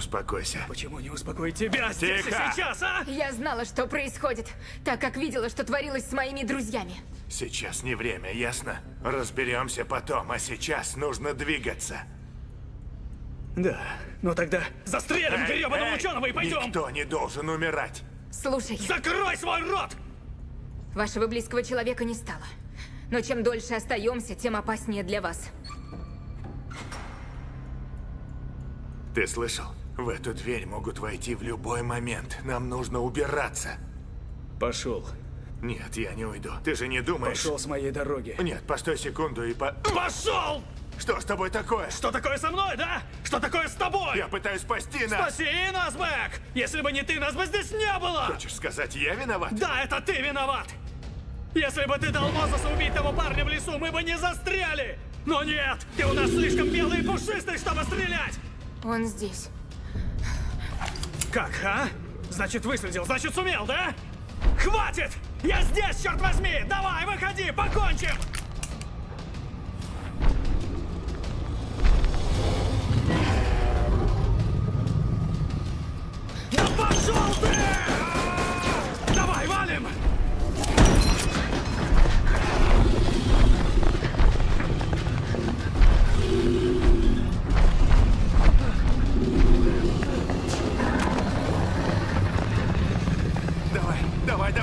Успокойся. Почему не успокоить тебя здесь Тихо! и сейчас, а? Я знала, что происходит, так как видела, что творилось с моими друзьями. Сейчас не время, ясно? Разберемся потом, а сейчас нужно двигаться. Да, ну тогда застрелим Эй, гребаного эй, ученого и пойдем! Никто не должен умирать. Слушай, Закрой свой рот! вашего близкого человека не стало. Но чем дольше остаемся, тем опаснее для вас. Ты слышал? В эту дверь могут войти в любой момент. Нам нужно убираться. Пошел. Нет, я не уйду. Ты же не думаешь... Пошел с моей дороги. Нет, постой секунду и по... Пошел! Что с тобой такое? Что такое со мной, да? Что такое с тобой? Я пытаюсь спасти нас! Спаси нас, Бэк! Если бы не ты, нас бы здесь не было! Хочешь сказать, я виноват? Да, это ты виноват! Если бы ты дал Мозесу убить того парня в лесу, мы бы не застряли! Но нет! Ты у нас слишком белый и пушистый, чтобы стрелять! Он здесь. Как, а? Значит, выследил, значит, сумел, да? Хватит! Я здесь, черт возьми! Давай, выходи, покончим! Да пошел ты! Давай, валим!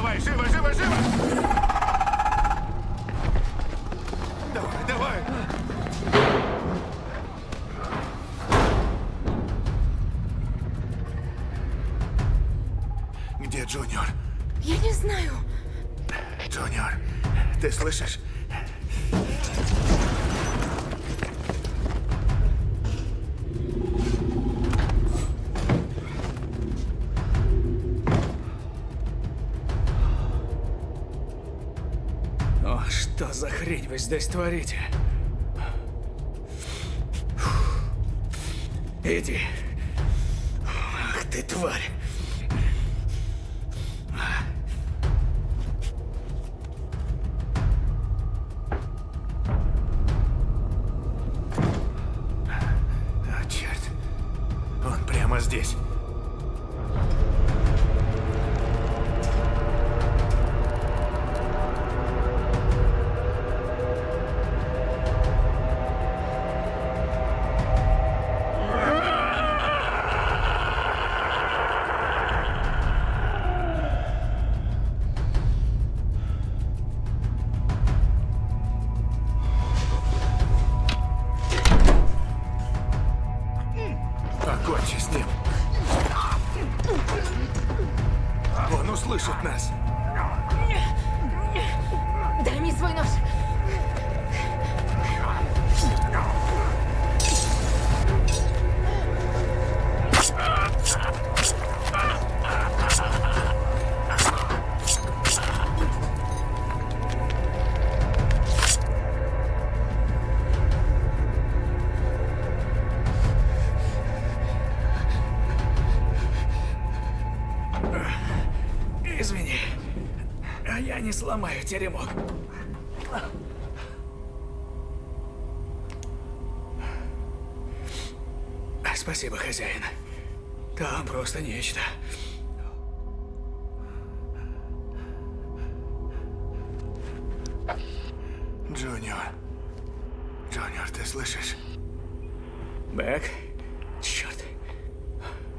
Давай, живо, живо, живо! Давай, давай! Где Джуниор? Я не знаю. Джуниор, ты слышишь? Здесь творите? Иди. Ах ты тварь. Теремок. Спасибо, хозяин. Там просто нечто. Джуниор. Джуниор, ты слышишь? Бэк? Черт.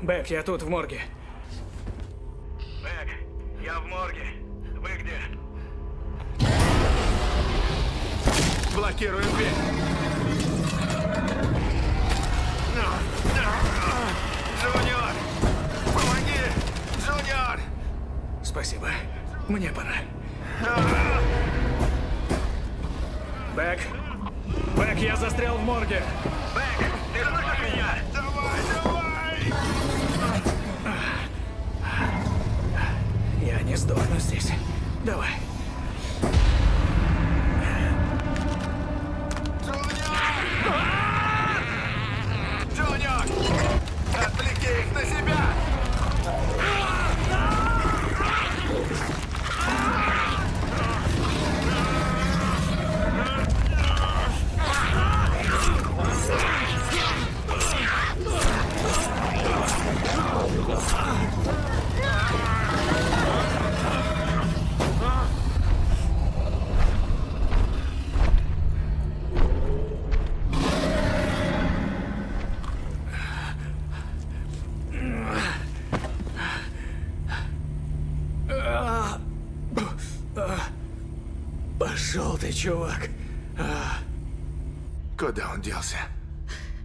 Бэк, я тут, в морге. Чувак. А, Куда он делся?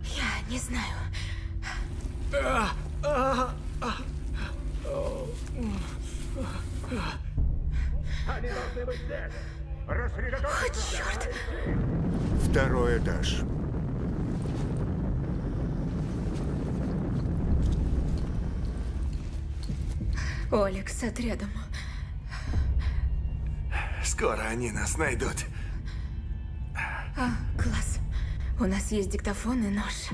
Я не знаю. а, а, а. Второй этаж. Олег с отрядом. Скоро они нас найдут. У нас есть диктофон и нож.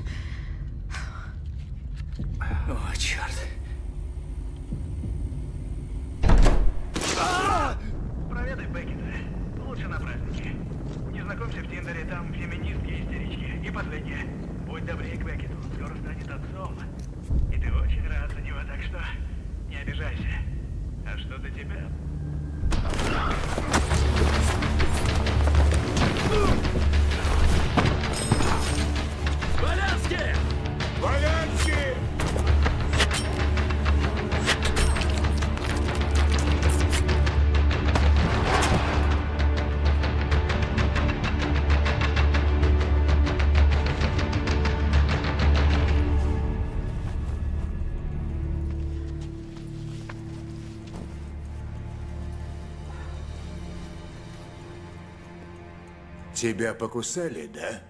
Тебя покусали, да?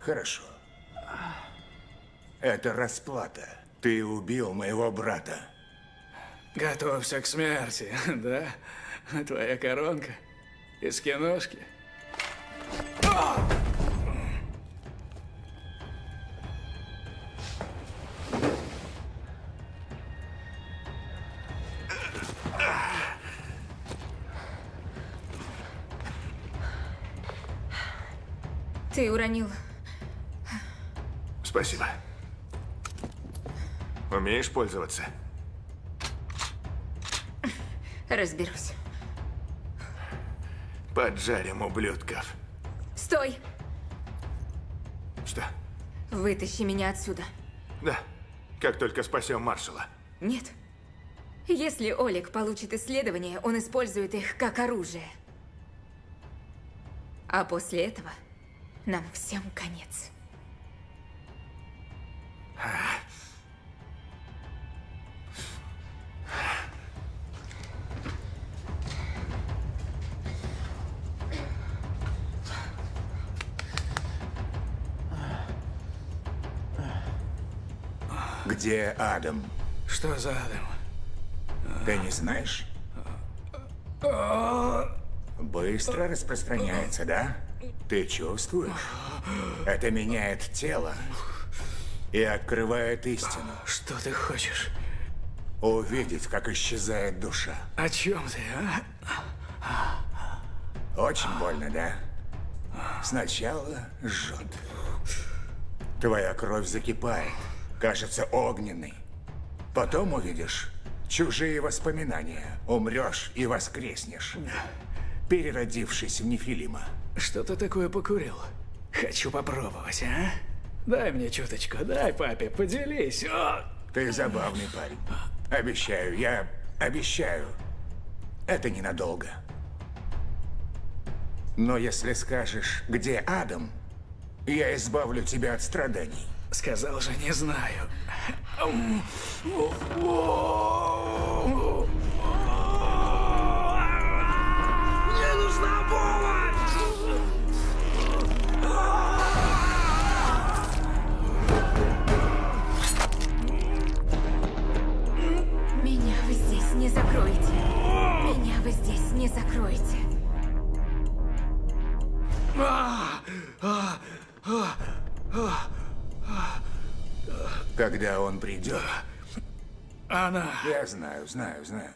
Хорошо. Это расплата. Ты убил моего брата. Готовься к смерти, да? Твоя коронка из киношки. Ты уронил. Спасибо. Умеешь пользоваться? Разберусь. Поджарим ублюдков. Стой! Что? Вытащи меня отсюда. Да. Как только спасем маршала. Нет. Если Олег получит исследования, он использует их как оружие. А после этого нам всем конец. Где Адам? Что за Адам? Ты не знаешь? Быстро распространяется, да? Ты чувствуешь? Это меняет тело и открывает истину. Что ты хочешь? Увидеть, как исчезает душа. О чем ты, а? Очень больно, да? Сначала жжет. Твоя кровь закипает, кажется огненной. Потом увидишь чужие воспоминания. Умрешь и воскреснешь, переродившись в Нефилима. Что ты такое покурил? Хочу попробовать, а? Дай мне чуточку, дай папе, поделись. О! Ты забавный парень. Обещаю, я обещаю. Это ненадолго. Но если скажешь, где Адам, я избавлю тебя от страданий. Сказал же, не знаю. Мне нужна помощь! Не закроете. Меня вы здесь не закроете. Когда он придет, Она... я знаю, знаю, знаю.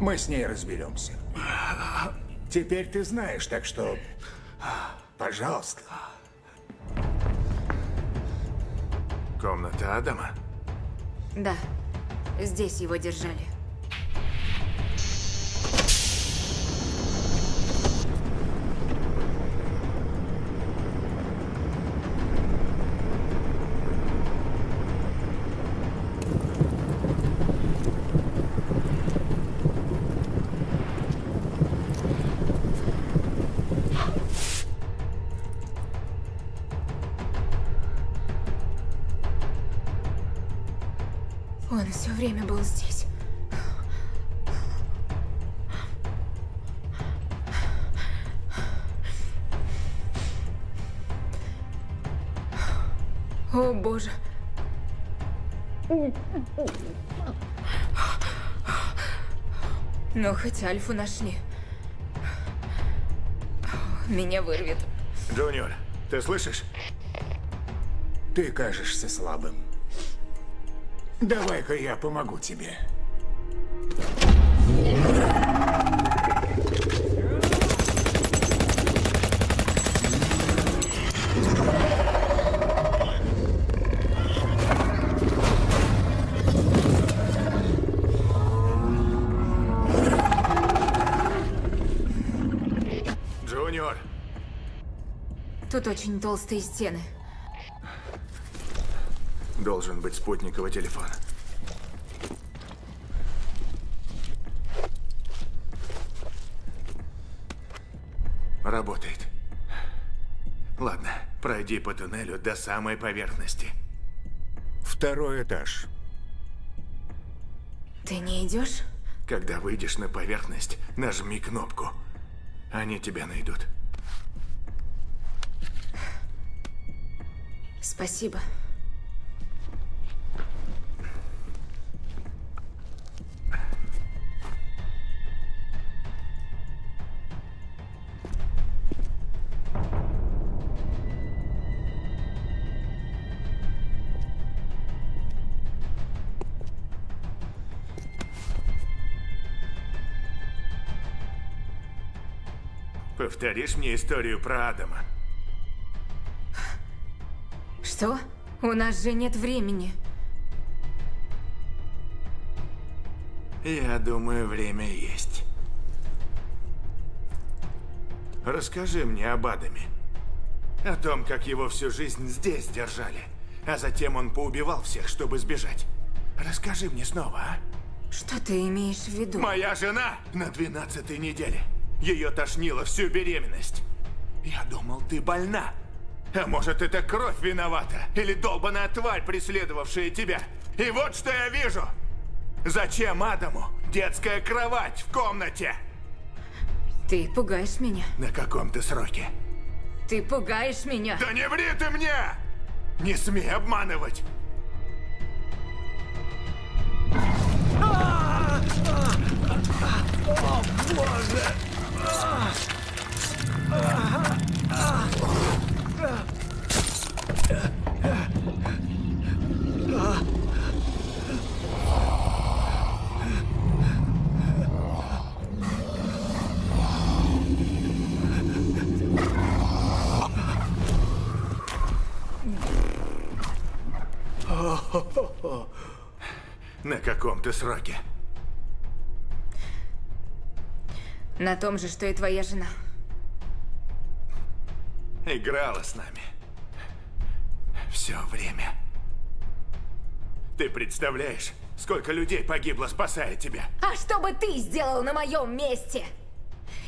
Мы с ней разберемся. Теперь ты знаешь, так что, пожалуйста. Комната Адама? Да, здесь его держали. Все время был здесь. О, боже. Но хоть Альфу нашли. Меня вырвет. Джуниор, ты слышишь? Ты кажешься слабым. Давай-ка я помогу тебе. Джуниор, Тут очень толстые стены. Должен быть спутниковый телефон. Работает. Ладно, пройди по туннелю до самой поверхности. Второй этаж. Ты не идешь? Когда выйдешь на поверхность, нажми кнопку. Они тебя найдут. Спасибо. Повторишь мне историю про Адама? Что? У нас же нет времени. Я думаю, время есть. Расскажи мне об Адаме. О том, как его всю жизнь здесь держали. А затем он поубивал всех, чтобы сбежать. Расскажи мне снова, а? Что ты имеешь в виду? Моя жена на 12 неделе. Ее тошнило всю беременность. Я думал, ты больна. А может, это кровь виновата? Или долбаная тварь, преследовавшая тебя? И вот что я вижу. Зачем Адаму детская кровать в комнате? Ты пугаешь меня. На каком-то сроке. Ты пугаешь меня. Да не ври ты мне! Не смей обманывать! О, боже! На каком ты сроке? На том же, что и твоя жена. Играла с нами. Все время. Ты представляешь, сколько людей погибло, спасая тебя? А что бы ты сделал на моем месте?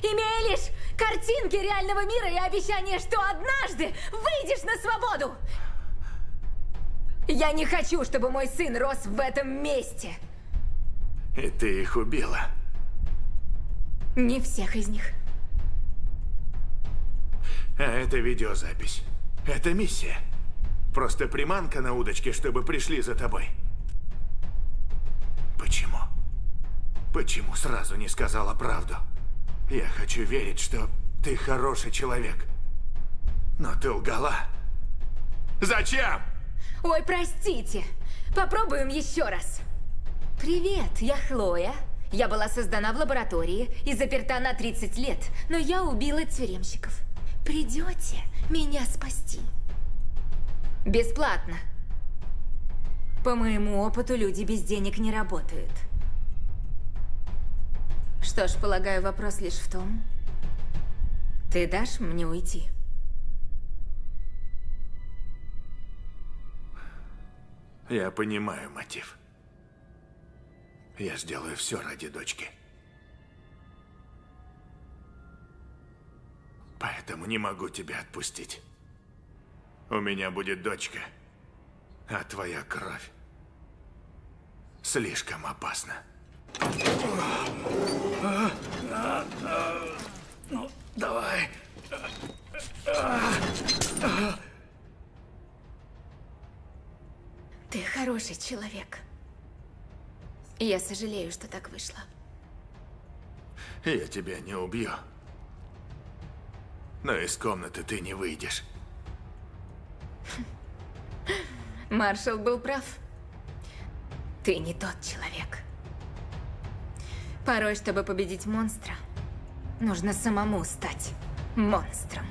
Имея лишь картинки реального мира и обещание, что однажды выйдешь на свободу. Я не хочу, чтобы мой сын рос в этом месте. И ты их убила. Не всех из них. А это видеозапись. Это миссия. Просто приманка на удочке, чтобы пришли за тобой. Почему? Почему сразу не сказала правду? Я хочу верить, что ты хороший человек. Но ты лгала. Зачем? Ой, простите. Попробуем еще раз. Привет, я Хлоя. Я была создана в лаборатории и заперта на 30 лет, но я убила тюремщиков. Придете меня спасти? Бесплатно. По моему опыту, люди без денег не работают. Что ж, полагаю, вопрос лишь в том, ты дашь мне уйти? Я понимаю мотив. Я сделаю все ради дочки. Поэтому не могу тебя отпустить. У меня будет дочка, а твоя кровь слишком опасна. Ну, давай. Ты хороший человек. Я сожалею, что так вышло. Я тебя не убью. Но из комнаты ты не выйдешь. Маршал был прав. Ты не тот человек. Порой, чтобы победить монстра, нужно самому стать монстром.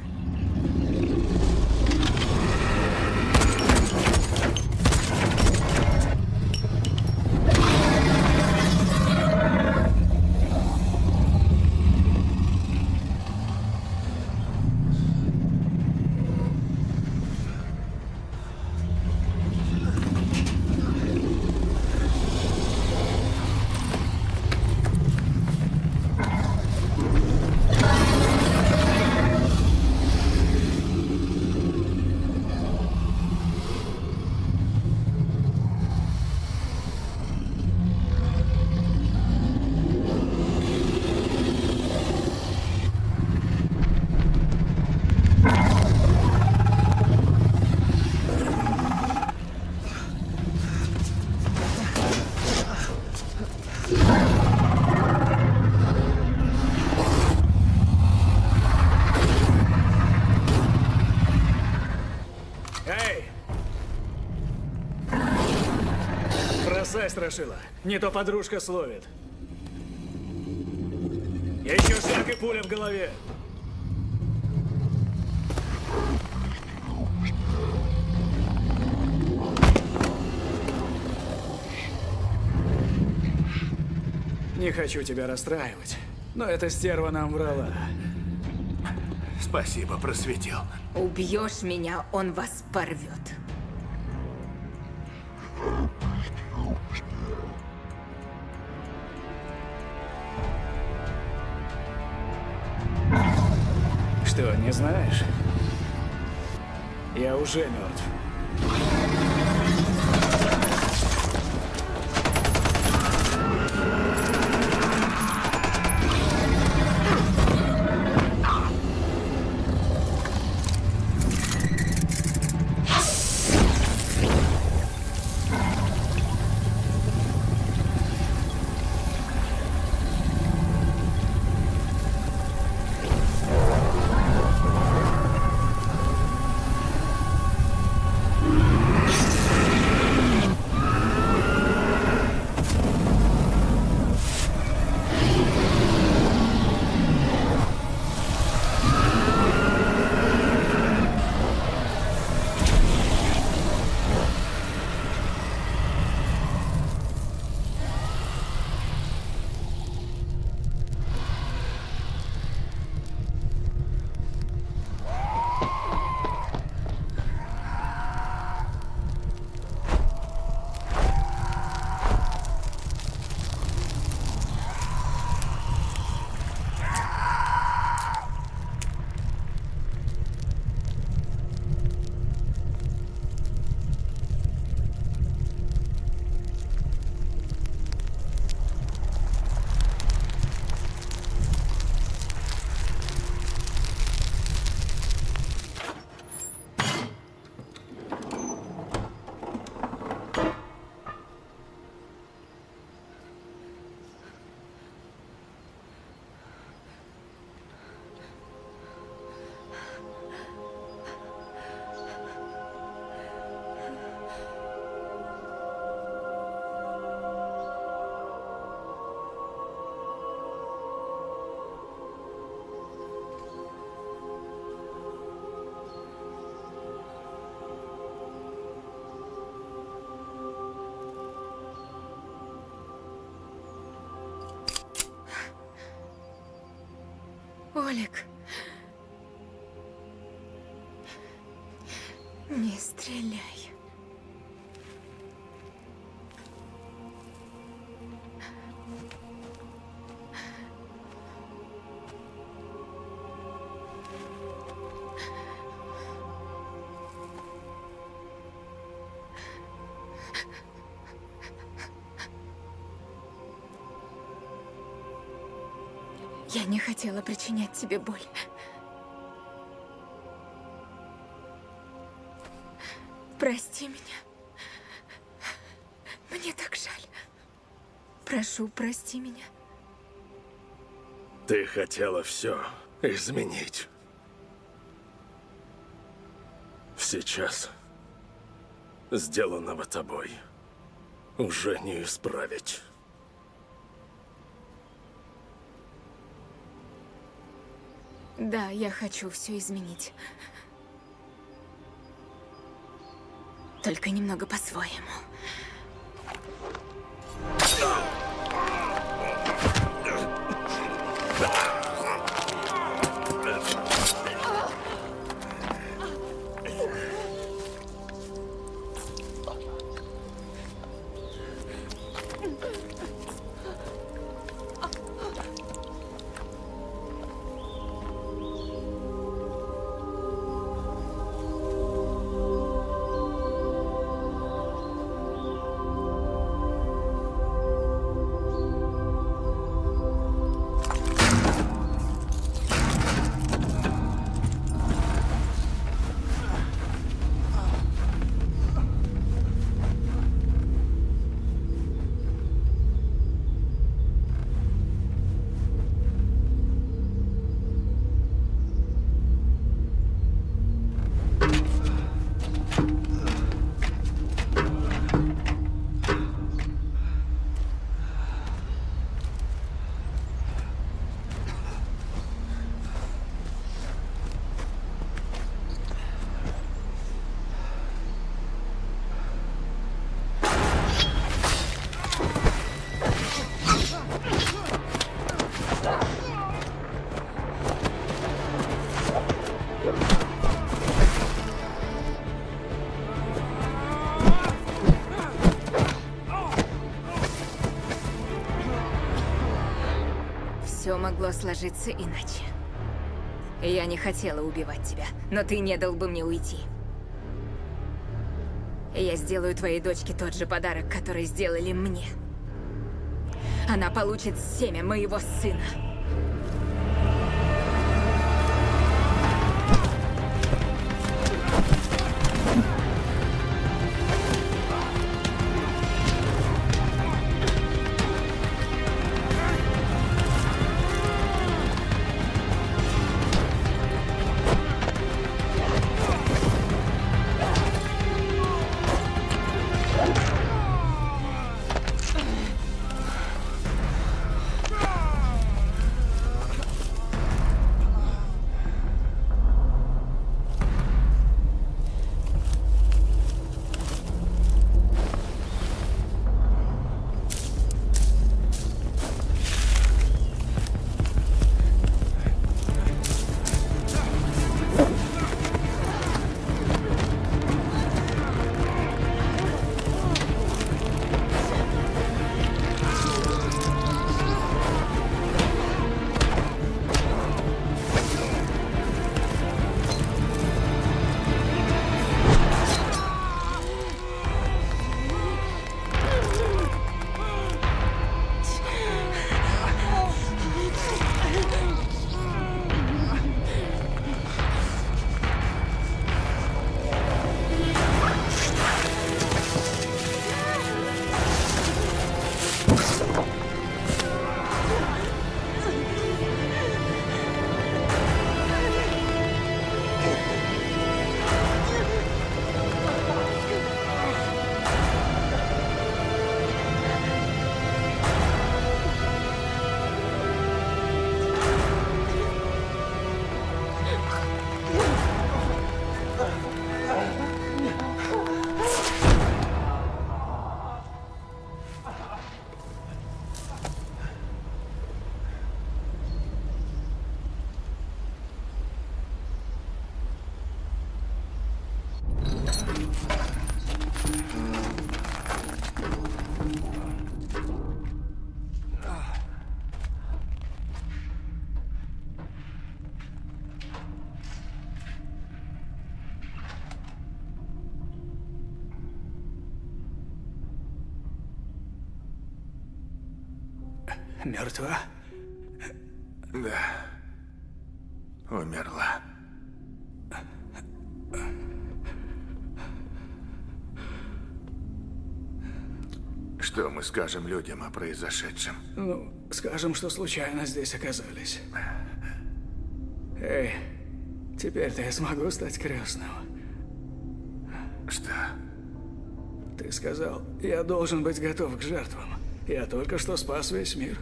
Эй! Бросай, страшила. Не то подружка словит. Еще шаг и пуля в голове. Не хочу тебя расстраивать, но эта стерва нам врала. Спасибо, просветил. Убьешь меня, он вас порвет. Знаешь? Я уже мертв. Толик. Я не хотела причинять тебе боль. Прости меня. Мне так жаль. Прошу, прости меня. Ты хотела все изменить. Сейчас сделанного тобой уже не исправить. Да, я хочу все изменить. Только немного по-своему. Все могло сложиться иначе. Я не хотела убивать тебя, но ты не дал бы мне уйти. Я сделаю твоей дочке тот же подарок, который сделали мне. Она получит семя моего сына. Мертва? Да. Умерла. Что мы скажем людям о произошедшем? Ну, скажем, что случайно здесь оказались. Эй, теперь-то я смогу стать крестным. Что? Ты сказал, я должен быть готов к жертвам. Я только что спас весь мир.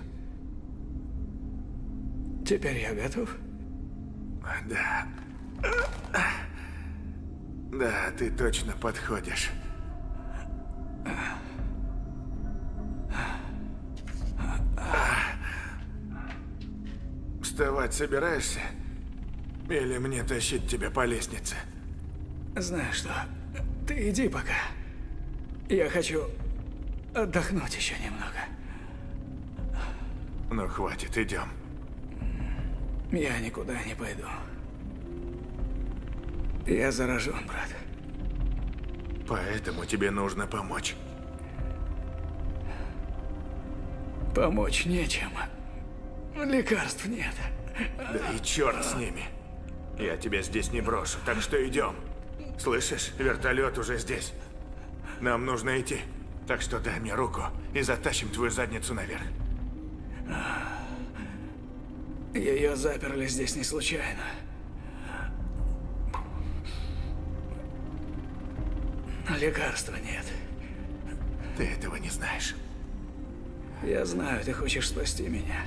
Теперь я готов? Да. Да, ты точно подходишь. Вставать собираешься? Или мне тащить тебя по лестнице? Знаешь что, ты иди пока. Я хочу отдохнуть еще немного. Ну, хватит, идем. Я никуда не пойду. Я заражен, брат. Поэтому тебе нужно помочь. Помочь нечем. Лекарств нет. Да и черт с ними. Я тебя здесь не брошу, так что идем. Слышишь, вертолет уже здесь. Нам нужно идти. Так что дай мне руку и затащим твою задницу наверх. Ее заперли здесь не случайно. Лекарства нет. Ты этого не знаешь. Я знаю, ты хочешь спасти меня.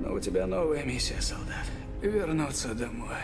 Но у тебя новая миссия, солдат. Вернуться домой.